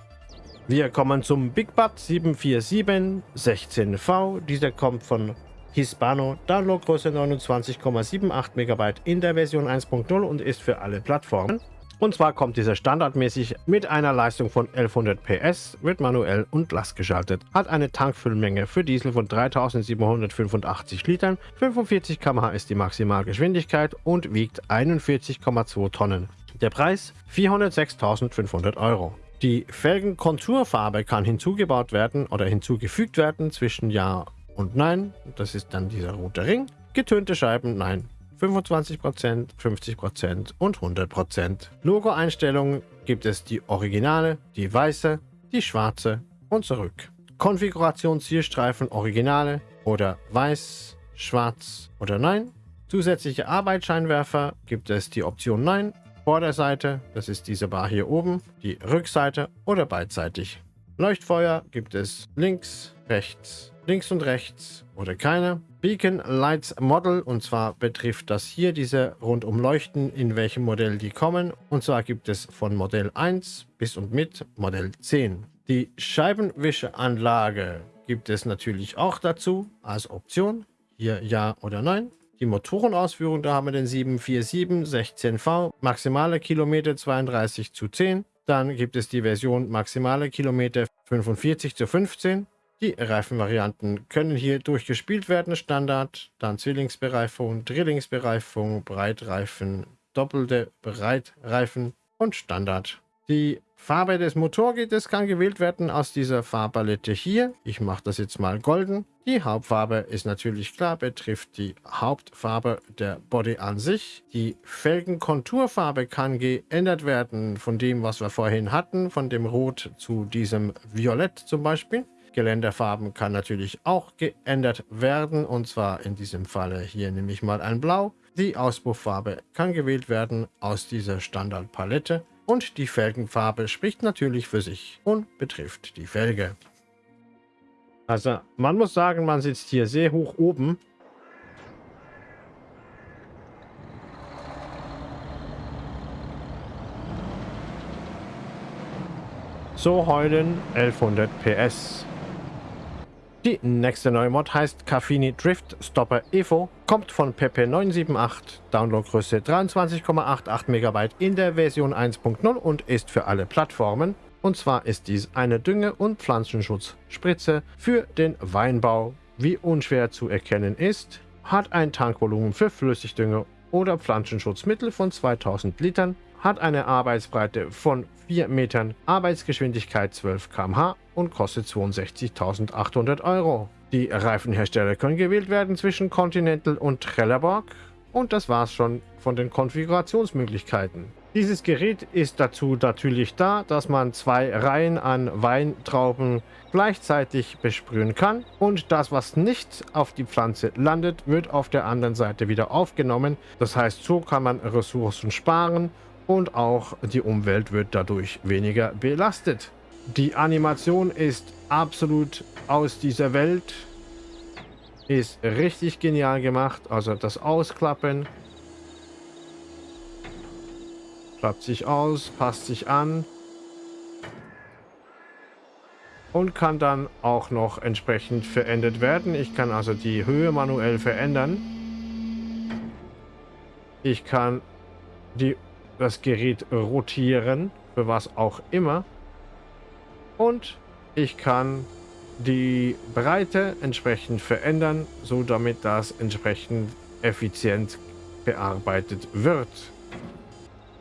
Wir kommen zum Big Bud 747 16V. Dieser kommt von Hispano, Downloadgröße 29,78 MB in der Version 1.0 und ist für alle Plattformen. Und zwar kommt dieser standardmäßig mit einer Leistung von 1100 PS, wird manuell und lastgeschaltet, hat eine Tankfüllmenge für Diesel von 3785 Litern, 45 km/h ist die Maximalgeschwindigkeit und wiegt 41,2 Tonnen. Der Preis 406.500 Euro. Die Felgenkonturfarbe kann hinzugebaut werden oder hinzugefügt werden zwischen Ja und Nein. Das ist dann dieser rote Ring. Getönte Scheiben, nein. 25%, 50% und 100%. Logo-Einstellungen gibt es die originale, die weiße, die schwarze und zurück. Konfiguration Zielstreifen originale oder weiß, schwarz oder nein. Zusätzliche Arbeitsscheinwerfer gibt es die Option Nein, Vorderseite, das ist diese Bar hier oben, die Rückseite oder beidseitig. Leuchtfeuer gibt es links, rechts, links und rechts oder keine. Beacon Lights Model und zwar betrifft das hier diese rundum Leuchten, in welchem Modell die kommen. Und zwar gibt es von Modell 1 bis und mit Modell 10. Die Scheibenwischeanlage gibt es natürlich auch dazu als Option. Hier ja oder nein. Die Motorenausführung, da haben wir den 747 16V, maximale Kilometer 32 zu 10. Dann gibt es die Version maximale Kilometer 45 zu 15. Die Reifenvarianten können hier durchgespielt werden, Standard, dann Zwillingsbereifung, Drillingsbereifung, Breitreifen, doppelte Breitreifen und Standard. Die Farbe des Motorgitters kann gewählt werden aus dieser Farbpalette hier. Ich mache das jetzt mal golden. Die Hauptfarbe ist natürlich klar, betrifft die Hauptfarbe der Body an sich. Die Felgenkonturfarbe kann geändert werden von dem, was wir vorhin hatten, von dem Rot zu diesem Violett zum Beispiel. Geländerfarben kann natürlich auch geändert werden und zwar in diesem Falle hier nehme ich mal ein Blau. Die Auspufffarbe kann gewählt werden aus dieser Standardpalette und die Felgenfarbe spricht natürlich für sich und betrifft die Felge. Also man muss sagen, man sitzt hier sehr hoch oben. So heulen 1100 PS. Die nächste neue Mod heißt Caffini Drift Stopper Evo, kommt von Pepe978, Downloadgröße 23,88 MB in der Version 1.0 und ist für alle Plattformen. Und zwar ist dies eine Dünge- und Pflanzenschutzspritze für den Weinbau. Wie unschwer zu erkennen ist, hat ein Tankvolumen für Flüssigdünger oder Pflanzenschutzmittel von 2000 Litern, hat eine Arbeitsbreite von 4 Metern, Arbeitsgeschwindigkeit 12 km/h und kostet 62.800 Euro. Die Reifenhersteller können gewählt werden zwischen Continental und Trelleborg und das war's schon von den Konfigurationsmöglichkeiten. Dieses Gerät ist dazu natürlich da, dass man zwei Reihen an Weintrauben gleichzeitig besprühen kann und das, was nicht auf die Pflanze landet, wird auf der anderen Seite wieder aufgenommen. Das heißt, so kann man Ressourcen sparen und auch die Umwelt wird dadurch weniger belastet. Die Animation ist absolut aus dieser Welt. Ist richtig genial gemacht. Also das Ausklappen. Klappt sich aus, passt sich an. Und kann dann auch noch entsprechend verändert werden. Ich kann also die Höhe manuell verändern. Ich kann die das Gerät rotieren, für was auch immer. Und ich kann die Breite entsprechend verändern, so damit das entsprechend effizient bearbeitet wird.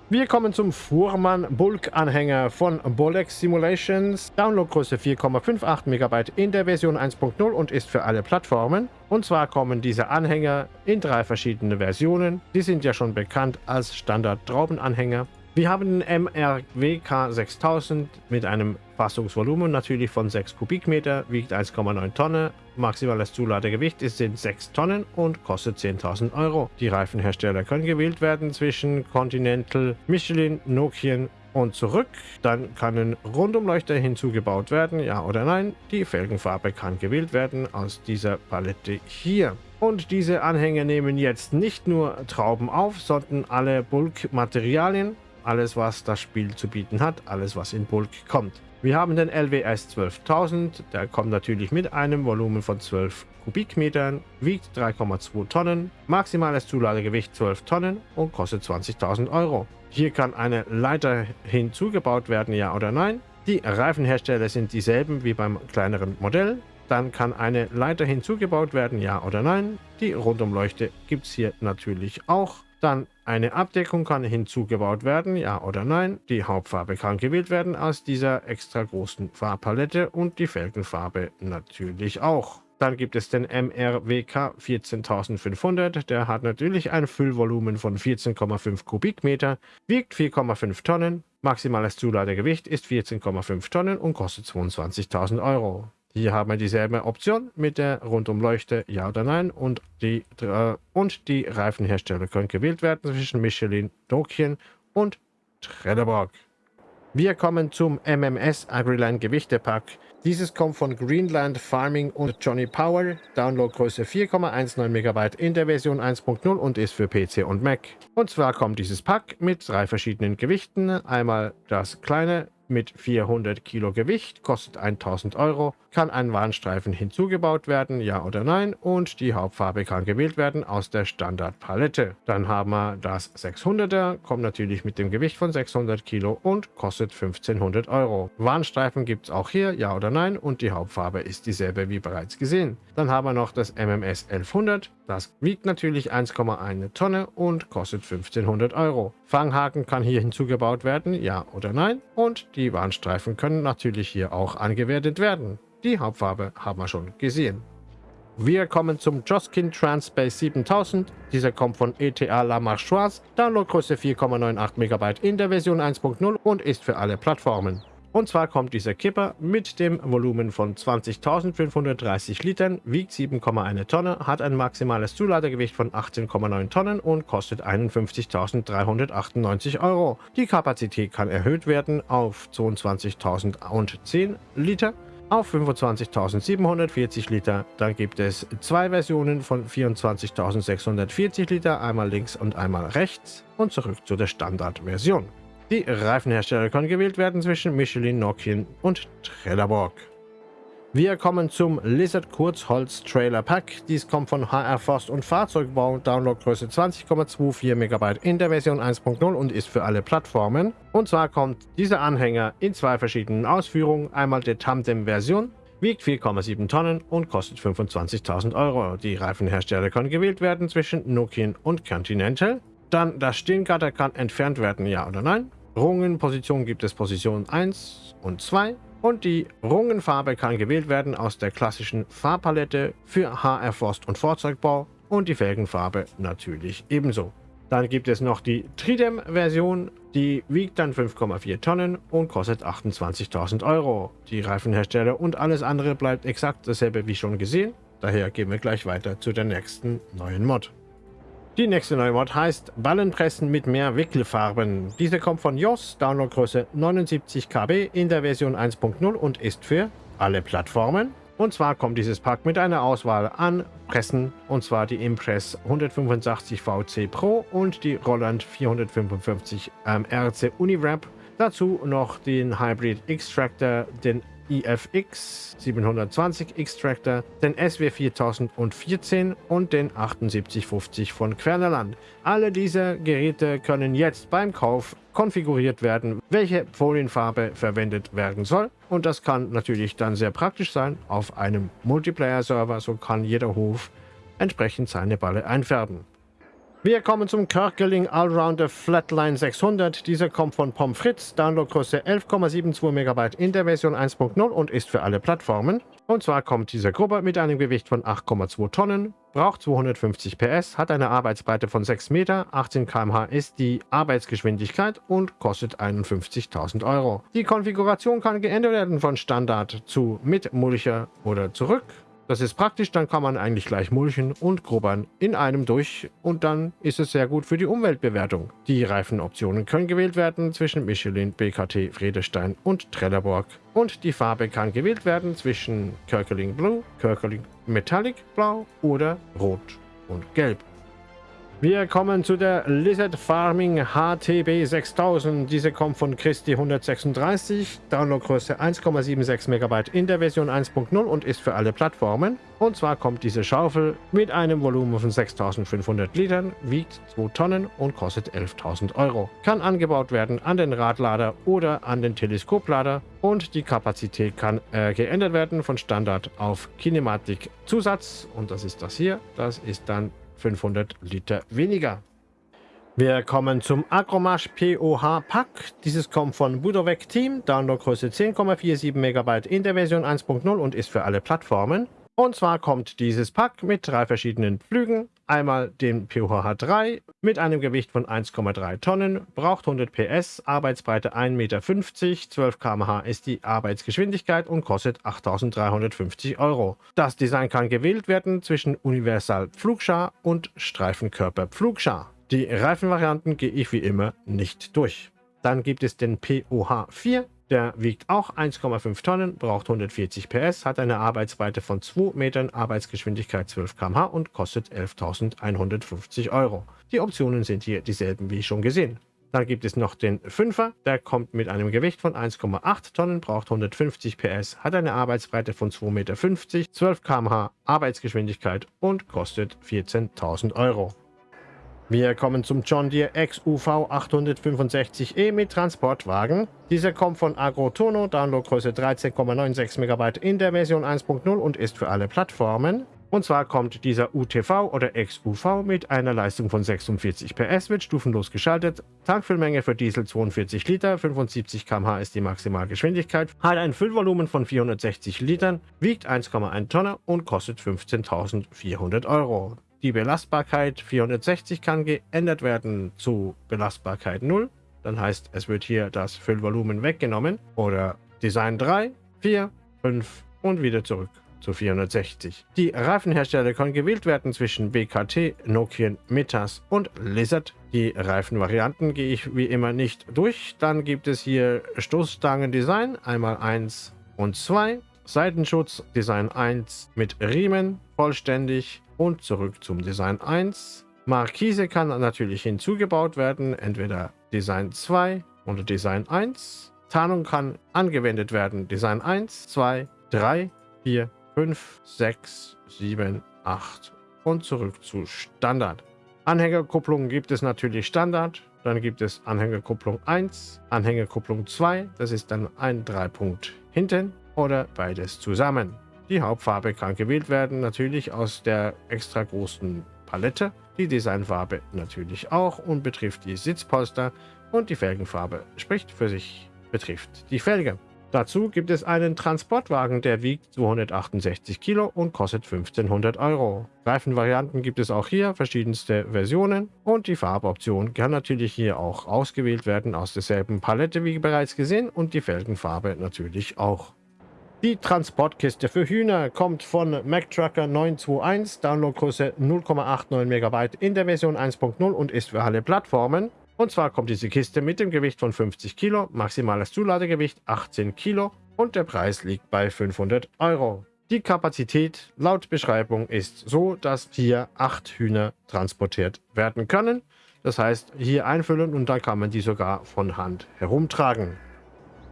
Wir kommen zum Fuhrmann Bulk Anhänger von Bolex Simulations. Downloadgröße 4,58 MB in der Version 1.0 und ist für alle Plattformen. Und zwar kommen diese Anhänger in drei verschiedene Versionen. Die sind ja schon bekannt als Standard Traubenanhänger. Wir haben MRWK 6000 mit einem Fassungsvolumen natürlich von 6 Kubikmeter, wiegt 1,9 Tonnen, maximales Zuladegewicht sind 6 Tonnen und kostet 10.000 Euro. Die Reifenhersteller können gewählt werden zwischen Continental, Michelin, Nokian und zurück. Dann kann ein Rundumleuchter hinzugebaut werden, ja oder nein. Die Felgenfarbe kann gewählt werden aus dieser Palette hier. Und diese Anhänger nehmen jetzt nicht nur Trauben auf, sondern alle Bulkmaterialien, alles was das Spiel zu bieten hat, alles was in Bulk kommt. Wir haben den LWS 12000, der kommt natürlich mit einem Volumen von 12 Kubikmetern, wiegt 3,2 Tonnen, maximales Zuladegewicht 12 Tonnen und kostet 20.000 Euro. Hier kann eine Leiter hinzugebaut werden, ja oder nein. Die Reifenhersteller sind dieselben wie beim kleineren Modell. Dann kann eine Leiter hinzugebaut werden, ja oder nein. Die Rundumleuchte gibt es hier natürlich auch. Dann eine Abdeckung kann hinzugebaut werden, ja oder nein. Die Hauptfarbe kann gewählt werden aus dieser extra großen Farbpalette und die Felgenfarbe natürlich auch. Dann gibt es den MRWK 14500, der hat natürlich ein Füllvolumen von 14,5 Kubikmeter, wiegt 4,5 Tonnen, maximales Zuladegewicht ist 14,5 Tonnen und kostet 22.000 Euro. Hier haben wir dieselbe Option mit der Rundumleuchte Ja oder Nein und die, äh, und die Reifenhersteller können gewählt werden zwischen Michelin, Nokian und Trelleborg. Wir kommen zum MMS Agriland Gewichtepack. Dieses kommt von Greenland Farming und Johnny Power. Downloadgröße 4,19 MB in der Version 1.0 und ist für PC und Mac. Und zwar kommt dieses Pack mit drei verschiedenen Gewichten. Einmal das kleine mit 400 Kilo Gewicht, kostet 1000 Euro, kann ein Warnstreifen hinzugebaut werden, ja oder nein, und die Hauptfarbe kann gewählt werden aus der Standardpalette. Dann haben wir das 600er, kommt natürlich mit dem Gewicht von 600 Kilo und kostet 1500 Euro. Warnstreifen gibt es auch hier, ja oder nein, und die Hauptfarbe ist dieselbe wie bereits gesehen. Dann haben wir noch das MMS 1100, das wiegt natürlich 1,1 Tonne und kostet 1500 Euro. Fanghaken kann hier hinzugebaut werden, ja oder nein, und die Warnstreifen können natürlich hier auch angewertet werden. Die Hauptfarbe haben wir schon gesehen. Wir kommen zum Joskin Transpace 7000. Dieser kommt von ETA La Marchoise, Downloadgröße 4,98 MB in der Version 1.0 und ist für alle Plattformen. Und zwar kommt dieser Kipper mit dem Volumen von 20.530 Litern, wiegt 7,1 Tonne, hat ein maximales Zuladegewicht von 18,9 Tonnen und kostet 51.398 Euro. Die Kapazität kann erhöht werden auf 22.010 Liter auf 25.740 Liter. Dann gibt es zwei Versionen von 24.640 Liter, einmal links und einmal rechts und zurück zu der Standardversion. Die Reifenhersteller können gewählt werden zwischen Michelin, Nokian und Trelleborg. Wir kommen zum Lizard Kurzholz Trailer Pack. Dies kommt von HR Forst und Fahrzeugbau, Downloadgröße 20,24 MB in der Version 1.0 und ist für alle Plattformen. Und zwar kommt dieser Anhänger in zwei verschiedenen Ausführungen. Einmal der Tandem-Version, wiegt 4,7 Tonnen und kostet 25.000 Euro. Die Reifenhersteller können gewählt werden zwischen Nokian und Continental. Dann das Stehgatter kann entfernt werden, ja oder nein. Rungenposition gibt es Position 1 und 2 und die Rungenfarbe kann gewählt werden aus der klassischen Farbpalette für HR Forst und Fahrzeugbau und die Felgenfarbe natürlich ebenso. Dann gibt es noch die Tridem-Version, die wiegt dann 5,4 Tonnen und kostet 28.000 Euro. Die Reifenhersteller und alles andere bleibt exakt dasselbe wie schon gesehen. Daher gehen wir gleich weiter zu der nächsten neuen Mod. Die nächste neue Mod heißt Ballenpressen mit mehr Wickelfarben. Diese kommt von JOS, Downloadgröße 79 KB in der Version 1.0 und ist für alle Plattformen. Und zwar kommt dieses Pack mit einer Auswahl an Pressen, und zwar die Impress 185 VC Pro und die Roland 455 ähm, RC Uniwrap. Dazu noch den Hybrid Extractor, den IFX 720 Extractor, den SW 4014 und den 7850 von Quernerland. Alle diese Geräte können jetzt beim Kauf konfiguriert werden, welche Folienfarbe verwendet werden soll. Und das kann natürlich dann sehr praktisch sein auf einem Multiplayer-Server, so kann jeder Hof entsprechend seine Balle einfärben. Wir kommen zum Körkeling Allrounder Flatline 600. Dieser kommt von Pommes Fritz, Downloadgröße 11,72 MB in der Version 1.0 und ist für alle Plattformen. Und zwar kommt diese Gruppe mit einem Gewicht von 8,2 Tonnen, braucht 250 PS, hat eine Arbeitsbreite von 6 Meter, 18 km/h ist die Arbeitsgeschwindigkeit und kostet 51.000 Euro. Die Konfiguration kann geändert werden von Standard zu mit Mulcher oder zurück. Das ist praktisch, dann kann man eigentlich gleich mulchen und grubbern in einem durch und dann ist es sehr gut für die Umweltbewertung. Die Reifenoptionen können gewählt werden zwischen Michelin, BKT, Friedestein und Trelleborg. Und die Farbe kann gewählt werden zwischen Körkeling Blue, Körkeling Metallic Blau oder Rot und Gelb. Wir kommen zu der Lizard Farming HTB 6000. Diese kommt von Christi 136, Downloadgröße 1,76 MB in der Version 1.0 und ist für alle Plattformen. Und zwar kommt diese Schaufel mit einem Volumen von 6500 Litern, wiegt 2 Tonnen und kostet 11.000 Euro. Kann angebaut werden an den Radlader oder an den Teleskoplader und die Kapazität kann äh, geändert werden von Standard auf Kinematik Zusatz und das ist das hier. Das ist dann 500 Liter weniger. Wir kommen zum Agromash POH Pack. Dieses kommt von Budovec Team, Downloadgröße 10,47 MB in der Version 1.0 und ist für alle Plattformen. Und zwar kommt dieses Pack mit drei verschiedenen Flügen. Einmal den POH 3 mit einem Gewicht von 1,3 Tonnen, braucht 100 PS, Arbeitsbreite 1,50 Meter, 12 km/h ist die Arbeitsgeschwindigkeit und kostet 8.350 Euro. Das Design kann gewählt werden zwischen Universal Pflugschar und Streifenkörper Pflugschar. Die Reifenvarianten gehe ich wie immer nicht durch. Dann gibt es den POH 4 der wiegt auch 1,5 Tonnen, braucht 140 PS, hat eine Arbeitsweite von 2 Metern, Arbeitsgeschwindigkeit 12 km/h und kostet 11.150 Euro. Die Optionen sind hier dieselben wie schon gesehen. Dann gibt es noch den 5er, der kommt mit einem Gewicht von 1,8 Tonnen, braucht 150 PS, hat eine Arbeitsbreite von 2,50 Meter, 12 km/h Arbeitsgeschwindigkeit und kostet 14.000 Euro. Wir kommen zum John Deere XUV 865E mit Transportwagen. Dieser kommt von Agrotono, Downloadgröße 13,96 MB in der Version 1.0 und ist für alle Plattformen. Und zwar kommt dieser UTV oder XUV mit einer Leistung von 46 PS, wird stufenlos geschaltet, Tankfüllmenge für Diesel 42 Liter, 75 km/h ist die Maximalgeschwindigkeit, hat ein Füllvolumen von 460 Litern, wiegt 1,1 Tonne und kostet 15.400 Euro. Die Belastbarkeit 460 kann geändert werden zu Belastbarkeit 0. Dann heißt, es wird hier das Füllvolumen weggenommen. Oder Design 3, 4, 5 und wieder zurück zu 460. Die Reifenhersteller können gewählt werden zwischen BKT, Nokian, Metas und Lizard. Die Reifenvarianten gehe ich wie immer nicht durch. Dann gibt es hier Stoßstangen-Design, einmal 1 und 2. Seitenschutz Design 1 mit Riemen, vollständig und zurück zum Design 1. Markise kann natürlich hinzugebaut werden, entweder Design 2 oder Design 1. Tarnung kann angewendet werden, Design 1, 2, 3, 4, 5, 6, 7, 8 und zurück zu Standard. Anhängerkupplung gibt es natürlich Standard, dann gibt es Anhängerkupplung 1, Anhängerkupplung 2, das ist dann ein Dreipunkt hinten oder beides zusammen. Die Hauptfarbe kann gewählt werden, natürlich aus der extra großen Palette. Die Designfarbe natürlich auch und betrifft die Sitzpolster und die Felgenfarbe spricht für sich, betrifft die Felge. Dazu gibt es einen Transportwagen, der wiegt 268 Kilo und kostet 1500 Euro. Reifenvarianten gibt es auch hier, verschiedenste Versionen und die Farboption kann natürlich hier auch ausgewählt werden aus derselben Palette wie bereits gesehen und die Felgenfarbe natürlich auch. Die Transportkiste für Hühner kommt von MacTrucker 921, Downloadgröße 0,89 MB in der Version 1.0 und ist für alle Plattformen. Und zwar kommt diese Kiste mit dem Gewicht von 50 Kilo, maximales Zuladegewicht 18 Kilo und der Preis liegt bei 500 Euro. Die Kapazität laut Beschreibung ist so, dass hier 8 Hühner transportiert werden können. Das heißt, hier einfüllen und dann kann man die sogar von Hand herumtragen.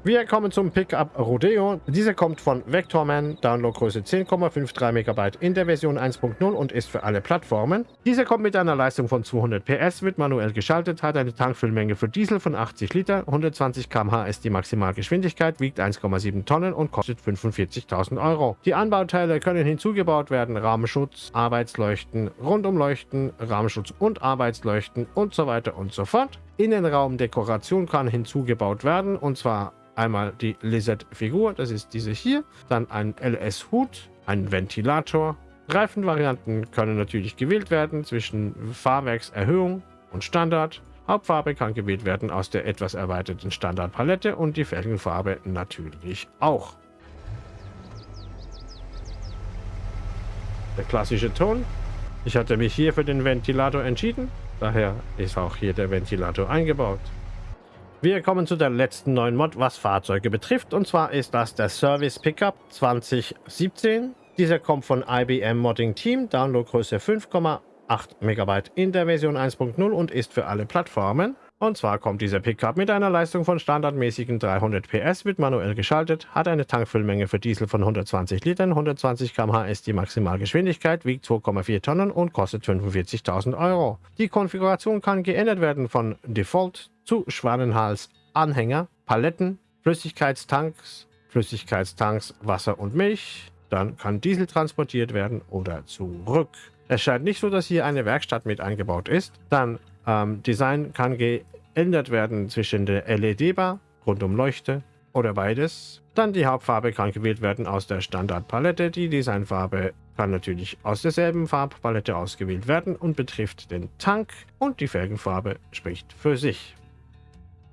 Wir kommen zum Pickup Rodeo. Dieser kommt von Vectorman, Downloadgröße 10,53 MB in der Version 1.0 und ist für alle Plattformen. Dieser kommt mit einer Leistung von 200 PS, wird manuell geschaltet, hat eine Tankfüllmenge für Diesel von 80 Liter, 120 km/h ist die Maximalgeschwindigkeit, wiegt 1,7 Tonnen und kostet 45.000 Euro. Die Anbauteile können hinzugebaut werden, Rahmenschutz, Arbeitsleuchten, Rundumleuchten, Rahmenschutz und Arbeitsleuchten und so weiter und so fort. Innenraumdekoration kann hinzugebaut werden und zwar Einmal die Lizard-Figur, das ist diese hier. Dann ein LS-Hut, ein Ventilator. Reifenvarianten können natürlich gewählt werden zwischen Fahrwerkserhöhung und Standard. Hauptfarbe kann gewählt werden aus der etwas erweiterten Standardpalette und die Felgenfarbe natürlich auch. Der klassische Ton. Ich hatte mich hier für den Ventilator entschieden, daher ist auch hier der Ventilator eingebaut. Wir kommen zu der letzten neuen Mod, was Fahrzeuge betrifft. Und zwar ist das der Service Pickup 2017. Dieser kommt von IBM Modding Team, Downloadgröße 5,8 MB in der Version 1.0 und ist für alle Plattformen. Und zwar kommt dieser Pickup mit einer Leistung von standardmäßigen 300 PS, wird manuell geschaltet, hat eine Tankfüllmenge für Diesel von 120 Litern, 120 km/h ist die Maximalgeschwindigkeit, wiegt 2,4 Tonnen und kostet 45.000 Euro. Die Konfiguration kann geändert werden von Default zu Schwanenhals Anhänger, Paletten, Flüssigkeitstanks, Flüssigkeitstanks, Wasser und Milch. Dann kann Diesel transportiert werden oder zurück. Es scheint nicht so, dass hier eine Werkstatt mit eingebaut ist. Dann ähm, Design kann geändert werden zwischen der LED-Bar, Rundumleuchte oder beides. Dann die Hauptfarbe kann gewählt werden aus der Standardpalette. Die Designfarbe kann natürlich aus derselben Farbpalette ausgewählt werden und betrifft den Tank und die Felgenfarbe spricht für sich.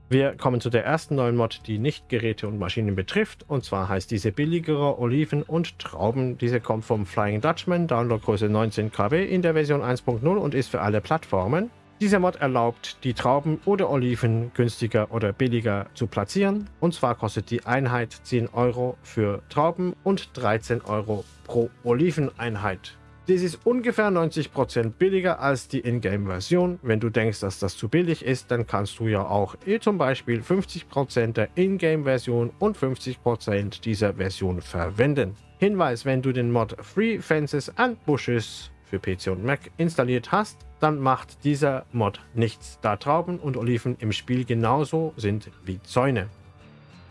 Wir kommen zu der ersten neuen Mod, die nicht Geräte und Maschinen betrifft. Und zwar heißt diese billigere Oliven und Trauben. Diese kommt vom Flying Dutchman, Downloadgröße 19 KB in der Version 1.0 und ist für alle Plattformen. Dieser Mod erlaubt, die Trauben oder Oliven günstiger oder billiger zu platzieren. Und zwar kostet die Einheit 10 Euro für Trauben und 13 Euro pro Oliveneinheit. Dies ist ungefähr 90% billiger als die Ingame-Version. Wenn du denkst, dass das zu billig ist, dann kannst du ja auch eh zum Beispiel 50% der Ingame-Version und 50% dieser Version verwenden. Hinweis, wenn du den Mod Free Fences and Bushes für PC und Mac installiert hast, dann macht dieser Mod nichts, da Trauben und Oliven im Spiel genauso sind wie Zäune.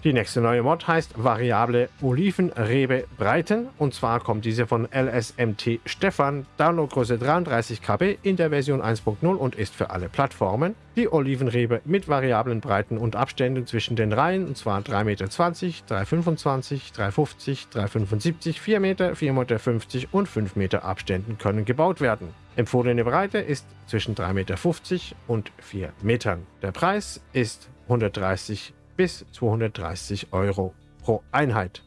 Die nächste neue Mod heißt Variable Olivenrebe Breiten und zwar kommt diese von LSMT Stefan, Downloadgröße 33 KB in der Version 1.0 und ist für alle Plattformen. Die Olivenrebe mit variablen Breiten und Abständen zwischen den Reihen und zwar 3,20 Meter, 3,25 3,50 3,75 4 Meter, 4,50 Meter und 5 Meter Abständen können gebaut werden. Empfohlene Breite ist zwischen 3,50 Meter und 4 Metern. Der Preis ist 130 bis 230 Euro pro Einheit.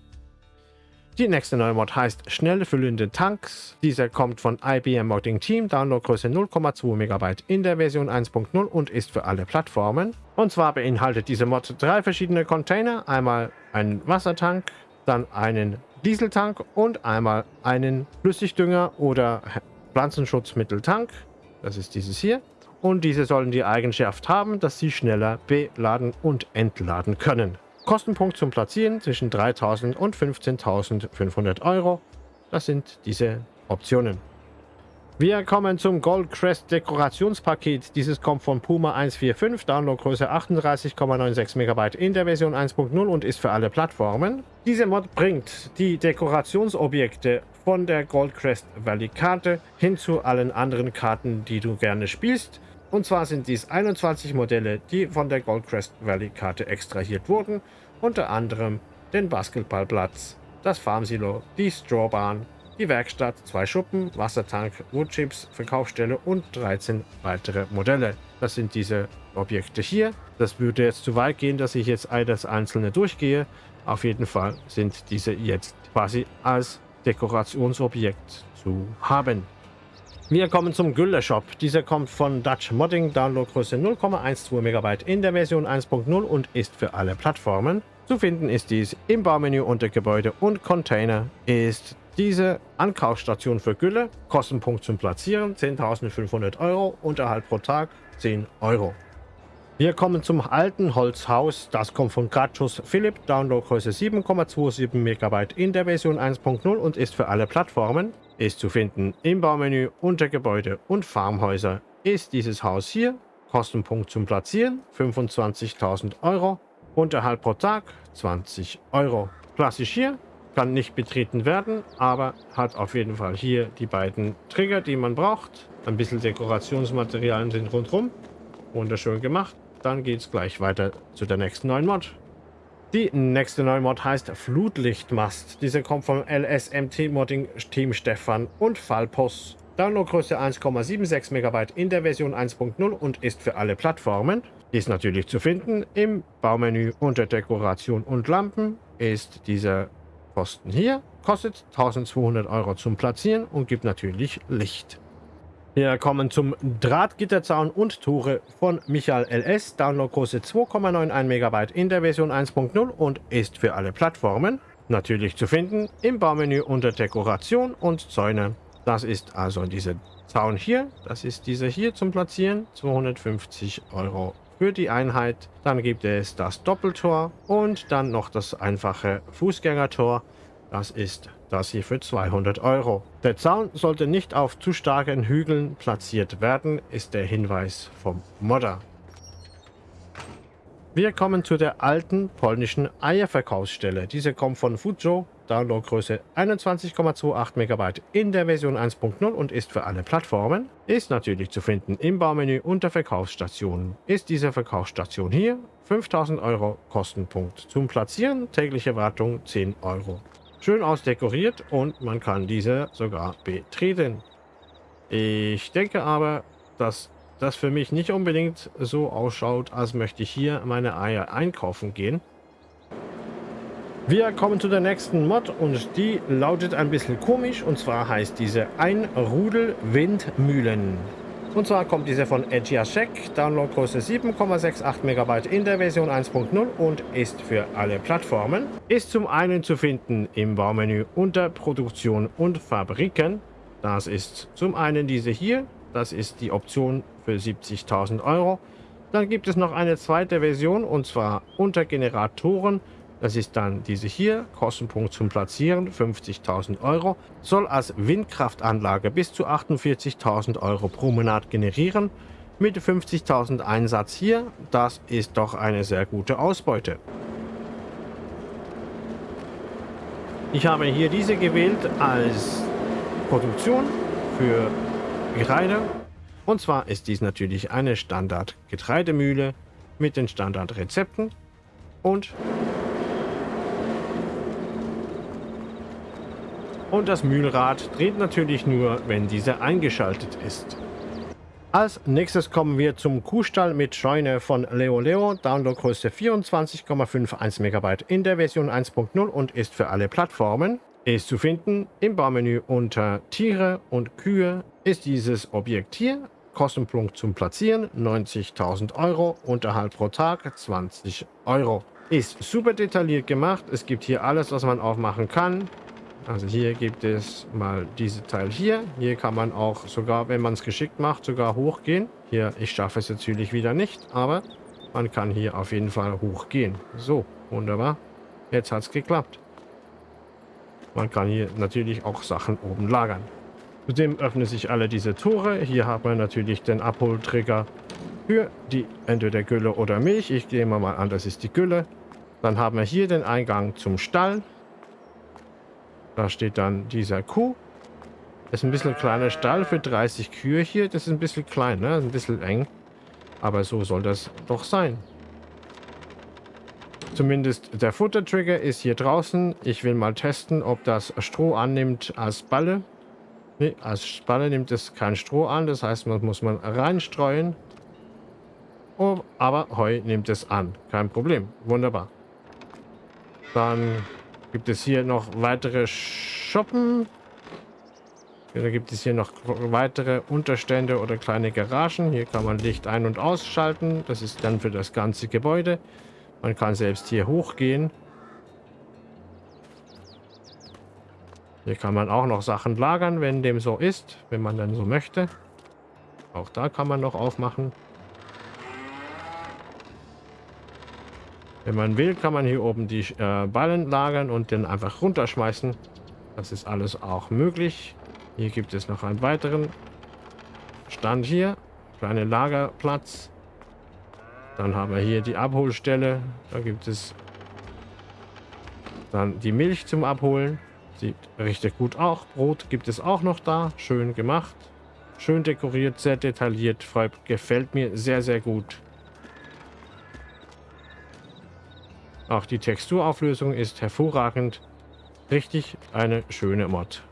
Die nächste neue Mod heißt Schnell füllende Tanks. Dieser kommt von IBM Modding Team, Downloadgröße 0,2 MB in der Version 1.0 und ist für alle Plattformen. Und zwar beinhaltet diese Mod drei verschiedene Container. Einmal einen Wassertank, dann einen Dieseltank und einmal einen Flüssigdünger oder Pflanzenschutzmitteltank. Das ist dieses hier und diese sollen die Eigenschaft haben, dass sie schneller beladen und entladen können. Kostenpunkt zum Platzieren zwischen 3.000 und 15.500 Euro. Das sind diese Optionen. Wir kommen zum Goldcrest Dekorationspaket. Dieses kommt von Puma 145, Downloadgröße 38,96 MB in der Version 1.0 und ist für alle Plattformen. Diese Mod bringt die Dekorationsobjekte von der Goldcrest Valley Karte hin zu allen anderen Karten, die du gerne spielst. Und zwar sind dies 21 Modelle, die von der Goldcrest Valley Karte extrahiert wurden, unter anderem den Basketballplatz, das Farmsilo, die Strawbahn, die Werkstatt, zwei Schuppen, Wassertank, Woodchips, Verkaufsstelle und 13 weitere Modelle. Das sind diese Objekte hier. Das würde jetzt zu weit gehen, dass ich jetzt all das einzelne durchgehe. Auf jeden Fall sind diese jetzt quasi als Dekorationsobjekt zu haben. Wir kommen zum Gülle-Shop. Dieser kommt von Dutch Modding, Downloadgröße 0,12 MB in der Version 1.0 und ist für alle Plattformen. Zu finden ist dies im Baumenü unter Gebäude und Container ist diese Ankaufsstation für Gülle. Kostenpunkt zum Platzieren 10.500 Euro, Unterhalt pro Tag 10 Euro. Wir kommen zum alten Holzhaus. Das kommt von Gratschus Philipp, Downloadgröße 7,27 MB in der Version 1.0 und ist für alle Plattformen. Ist zu finden im Baumenü unter Gebäude und Farmhäuser. Ist dieses Haus hier. Kostenpunkt zum Platzieren 25.000 Euro. Unterhalt pro Tag 20 Euro. Klassisch hier, kann nicht betreten werden, aber hat auf jeden Fall hier die beiden Trigger, die man braucht. Ein bisschen Dekorationsmaterialien sind rundherum. Wunderschön gemacht. Dann geht es gleich weiter zu der nächsten neuen Mod. Die nächste neue Mod heißt Flutlichtmast. Diese kommt vom LSMT Modding Team Stefan und Fallpos. Downloadgröße 1,76 MB in der Version 1.0 und ist für alle Plattformen. Ist natürlich zu finden im Baumenü unter Dekoration und Lampen. Ist dieser Posten hier. Kostet 1200 Euro zum Platzieren und gibt natürlich Licht. Wir kommen zum Drahtgitterzaun und Tore von Michael LS. Downloadgröße 2,91 MB in der Version 1.0 und ist für alle Plattformen natürlich zu finden im Baumenü unter Dekoration und Zäune. Das ist also dieser Zaun hier. Das ist dieser hier zum Platzieren. 250 Euro für die Einheit. Dann gibt es das Doppeltor und dann noch das einfache Fußgängertor. Das ist das hier für 200 Euro. Der Zaun sollte nicht auf zu starken Hügeln platziert werden, ist der Hinweis vom Modder. Wir kommen zu der alten polnischen Eierverkaufsstelle. Diese kommt von Fujo, Downloadgröße 21,28 MB in der Version 1.0 und ist für alle Plattformen. Ist natürlich zu finden im Baumenü unter Verkaufsstationen. Ist diese Verkaufsstation hier 5000 Euro Kostenpunkt. Zum Platzieren tägliche Wartung 10 Euro schön ausdekoriert und man kann diese sogar betreten. Ich denke aber, dass das für mich nicht unbedingt so ausschaut, als möchte ich hier meine Eier einkaufen gehen. Wir kommen zu der nächsten Mod und die lautet ein bisschen komisch und zwar heißt diese Ein Rudel Windmühlen. Und zwar kommt diese von Edgiasek, Downloadgröße 7,68 MB in der Version 1.0 und ist für alle Plattformen. Ist zum einen zu finden im Baumenü unter Produktion und Fabriken. Das ist zum einen diese hier, das ist die Option für 70.000 Euro. Dann gibt es noch eine zweite Version und zwar unter Generatoren das ist dann diese hier, Kostenpunkt zum Platzieren 50.000 Euro, soll als Windkraftanlage bis zu 48.000 Euro pro Monat generieren. Mit 50.000 Einsatz hier, das ist doch eine sehr gute Ausbeute. Ich habe hier diese gewählt als Produktion für Getreide. Und zwar ist dies natürlich eine Standard-Getreidemühle mit den Standardrezepten und Und das Mühlrad dreht natürlich nur, wenn diese eingeschaltet ist. Als nächstes kommen wir zum Kuhstall mit Scheune von Leo Leo, Downloadgröße 24,51 MB in der Version 1.0 und ist für alle Plattformen. Ist zu finden im Baumenü unter Tiere und Kühe ist dieses Objekt hier. Kostenpunkt zum Platzieren 90.000 Euro, Unterhalt pro Tag 20 Euro. Ist super detailliert gemacht, es gibt hier alles, was man aufmachen kann. Also hier gibt es mal diese Teil hier. Hier kann man auch sogar, wenn man es geschickt macht, sogar hochgehen. Hier, ich schaffe es natürlich wieder nicht, aber man kann hier auf jeden Fall hochgehen. So, wunderbar. Jetzt hat es geklappt. Man kann hier natürlich auch Sachen oben lagern. Zudem öffnen sich alle diese Tore. Hier hat man natürlich den Abholtrigger für die entweder Gülle oder Milch. Ich gehe mal an, das ist die Gülle. Dann haben wir hier den Eingang zum Stall. Da steht dann dieser Kuh. Das ist ein bisschen kleiner Stall für 30 Kühe hier. Das ist ein bisschen klein, ne? Ein bisschen eng. Aber so soll das doch sein. Zumindest der Futtertrigger ist hier draußen. Ich will mal testen, ob das Stroh annimmt als Balle. Ne, als Balle nimmt es kein Stroh an. Das heißt, man muss man reinstreuen. Oh, aber Heu nimmt es an. Kein Problem. Wunderbar. Dann Gibt es hier noch weitere Shoppen? Oder gibt es hier noch weitere Unterstände oder kleine Garagen? Hier kann man Licht ein- und ausschalten. Das ist dann für das ganze Gebäude. Man kann selbst hier hochgehen. Hier kann man auch noch Sachen lagern, wenn dem so ist, wenn man dann so möchte. Auch da kann man noch aufmachen. Wenn man will, kann man hier oben die äh, Ballen lagern und den einfach runterschmeißen. Das ist alles auch möglich. Hier gibt es noch einen weiteren Stand hier. Kleiner Lagerplatz. Dann haben wir hier die Abholstelle. Da gibt es dann die Milch zum Abholen. Sieht richtig gut auch. Brot gibt es auch noch da. Schön gemacht. Schön dekoriert, sehr detailliert. Gefällt mir sehr, sehr gut. Auch die Texturauflösung ist hervorragend. Richtig eine schöne Mod.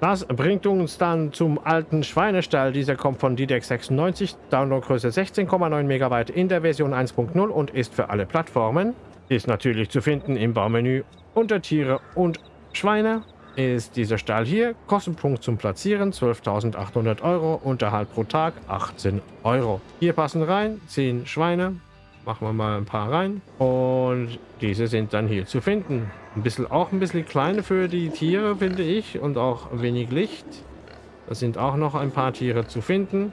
Das bringt uns dann zum alten Schweinestall. Dieser kommt von DDEX 96, Downloadgröße 16,9 MB in der Version 1.0 und ist für alle Plattformen. Ist natürlich zu finden im Baumenü unter Tiere und Schweine. Ist dieser Stall hier. Kostenpunkt zum Platzieren 12.800 Euro. Unterhalt pro Tag 18 Euro. Hier passen rein 10 Schweine, Machen wir mal ein paar rein. Und diese sind dann hier zu finden. Ein bisschen, auch ein bisschen klein für die Tiere, finde ich. Und auch wenig Licht. Da sind auch noch ein paar Tiere zu finden.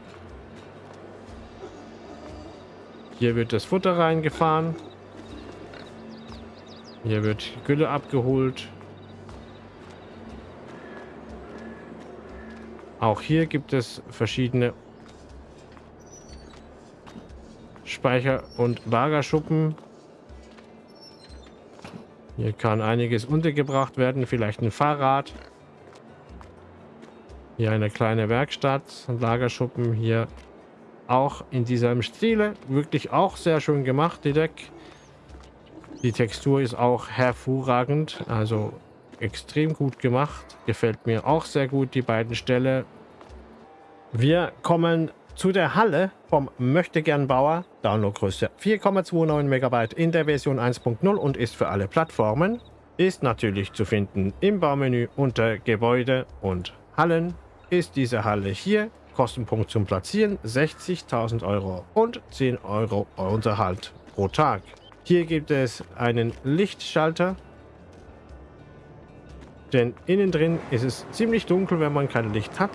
Hier wird das Futter reingefahren. Hier wird Gülle abgeholt. Auch hier gibt es verschiedene Speicher- und Lagerschuppen. Hier kann einiges untergebracht werden, vielleicht ein Fahrrad. Hier eine kleine Werkstatt, ein Lagerschuppen hier auch in diesem Stile. Wirklich auch sehr schön gemacht, die Deck. Die Textur ist auch hervorragend, also extrem gut gemacht. Gefällt mir auch sehr gut, die beiden Ställe. Wir kommen zu der Halle vom Möchtegern-Bauer. Downloadgröße 4,29 MB in der Version 1.0 und ist für alle Plattformen. Ist natürlich zu finden im Baumenü unter Gebäude und Hallen. Ist diese Halle hier. Kostenpunkt zum Platzieren 60.000 Euro und 10 Euro Unterhalt pro Tag. Hier gibt es einen Lichtschalter. Denn innen drin ist es ziemlich dunkel, wenn man kein Licht hat.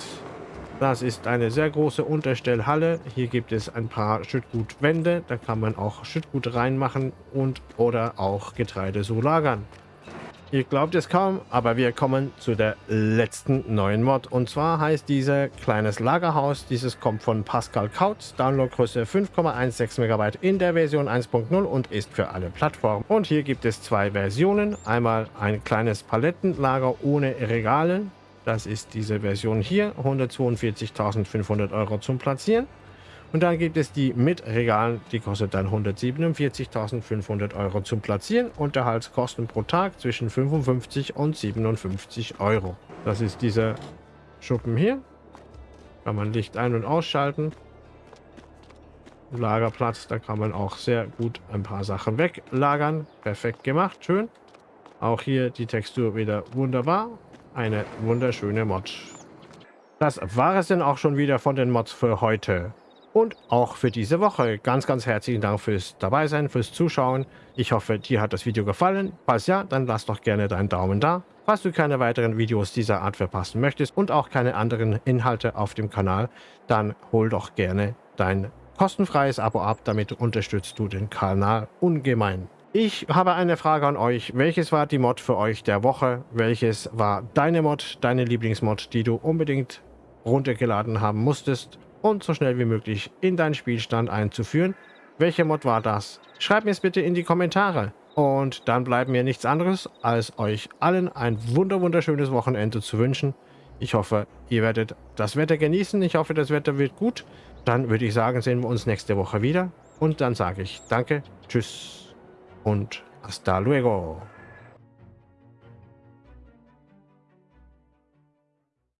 Das ist eine sehr große Unterstellhalle. Hier gibt es ein paar Schüttgutwände. Da kann man auch Schüttgut reinmachen und oder auch Getreide so lagern. Ihr glaubt es kaum, aber wir kommen zu der letzten neuen Mod. Und zwar heißt diese kleines Lagerhaus. Dieses kommt von Pascal Kautz. Downloadgröße 5,16 MB in der Version 1.0 und ist für alle Plattformen. Und hier gibt es zwei Versionen. Einmal ein kleines Palettenlager ohne Regale. Das ist diese Version hier, 142.500 Euro zum Platzieren. Und dann gibt es die mit Regalen, die kostet dann 147.500 Euro zum Platzieren. Unterhaltskosten pro Tag zwischen 55 und 57 Euro. Das ist dieser Schuppen hier. Kann man Licht ein- und ausschalten. Lagerplatz, da kann man auch sehr gut ein paar Sachen weglagern. Perfekt gemacht, schön. Auch hier die Textur wieder wunderbar. Eine wunderschöne Mod. Das war es denn auch schon wieder von den Mods für heute. Und auch für diese Woche. Ganz, ganz herzlichen Dank fürs Dabeisein, fürs Zuschauen. Ich hoffe, dir hat das Video gefallen. Falls ja, dann lass doch gerne deinen Daumen da. Falls du keine weiteren Videos dieser Art verpassen möchtest und auch keine anderen Inhalte auf dem Kanal, dann hol doch gerne dein kostenfreies Abo ab. Damit unterstützt du den Kanal ungemein. Ich habe eine Frage an euch. Welches war die Mod für euch der Woche? Welches war deine Mod, deine Lieblingsmod, die du unbedingt runtergeladen haben musstest und so schnell wie möglich in deinen Spielstand einzuführen? Welche Mod war das? Schreibt mir es bitte in die Kommentare. Und dann bleibt mir nichts anderes, als euch allen ein wunder wunderschönes Wochenende zu wünschen. Ich hoffe, ihr werdet das Wetter genießen. Ich hoffe, das Wetter wird gut. Dann würde ich sagen, sehen wir uns nächste Woche wieder. Und dann sage ich Danke, Tschüss und hasta luego.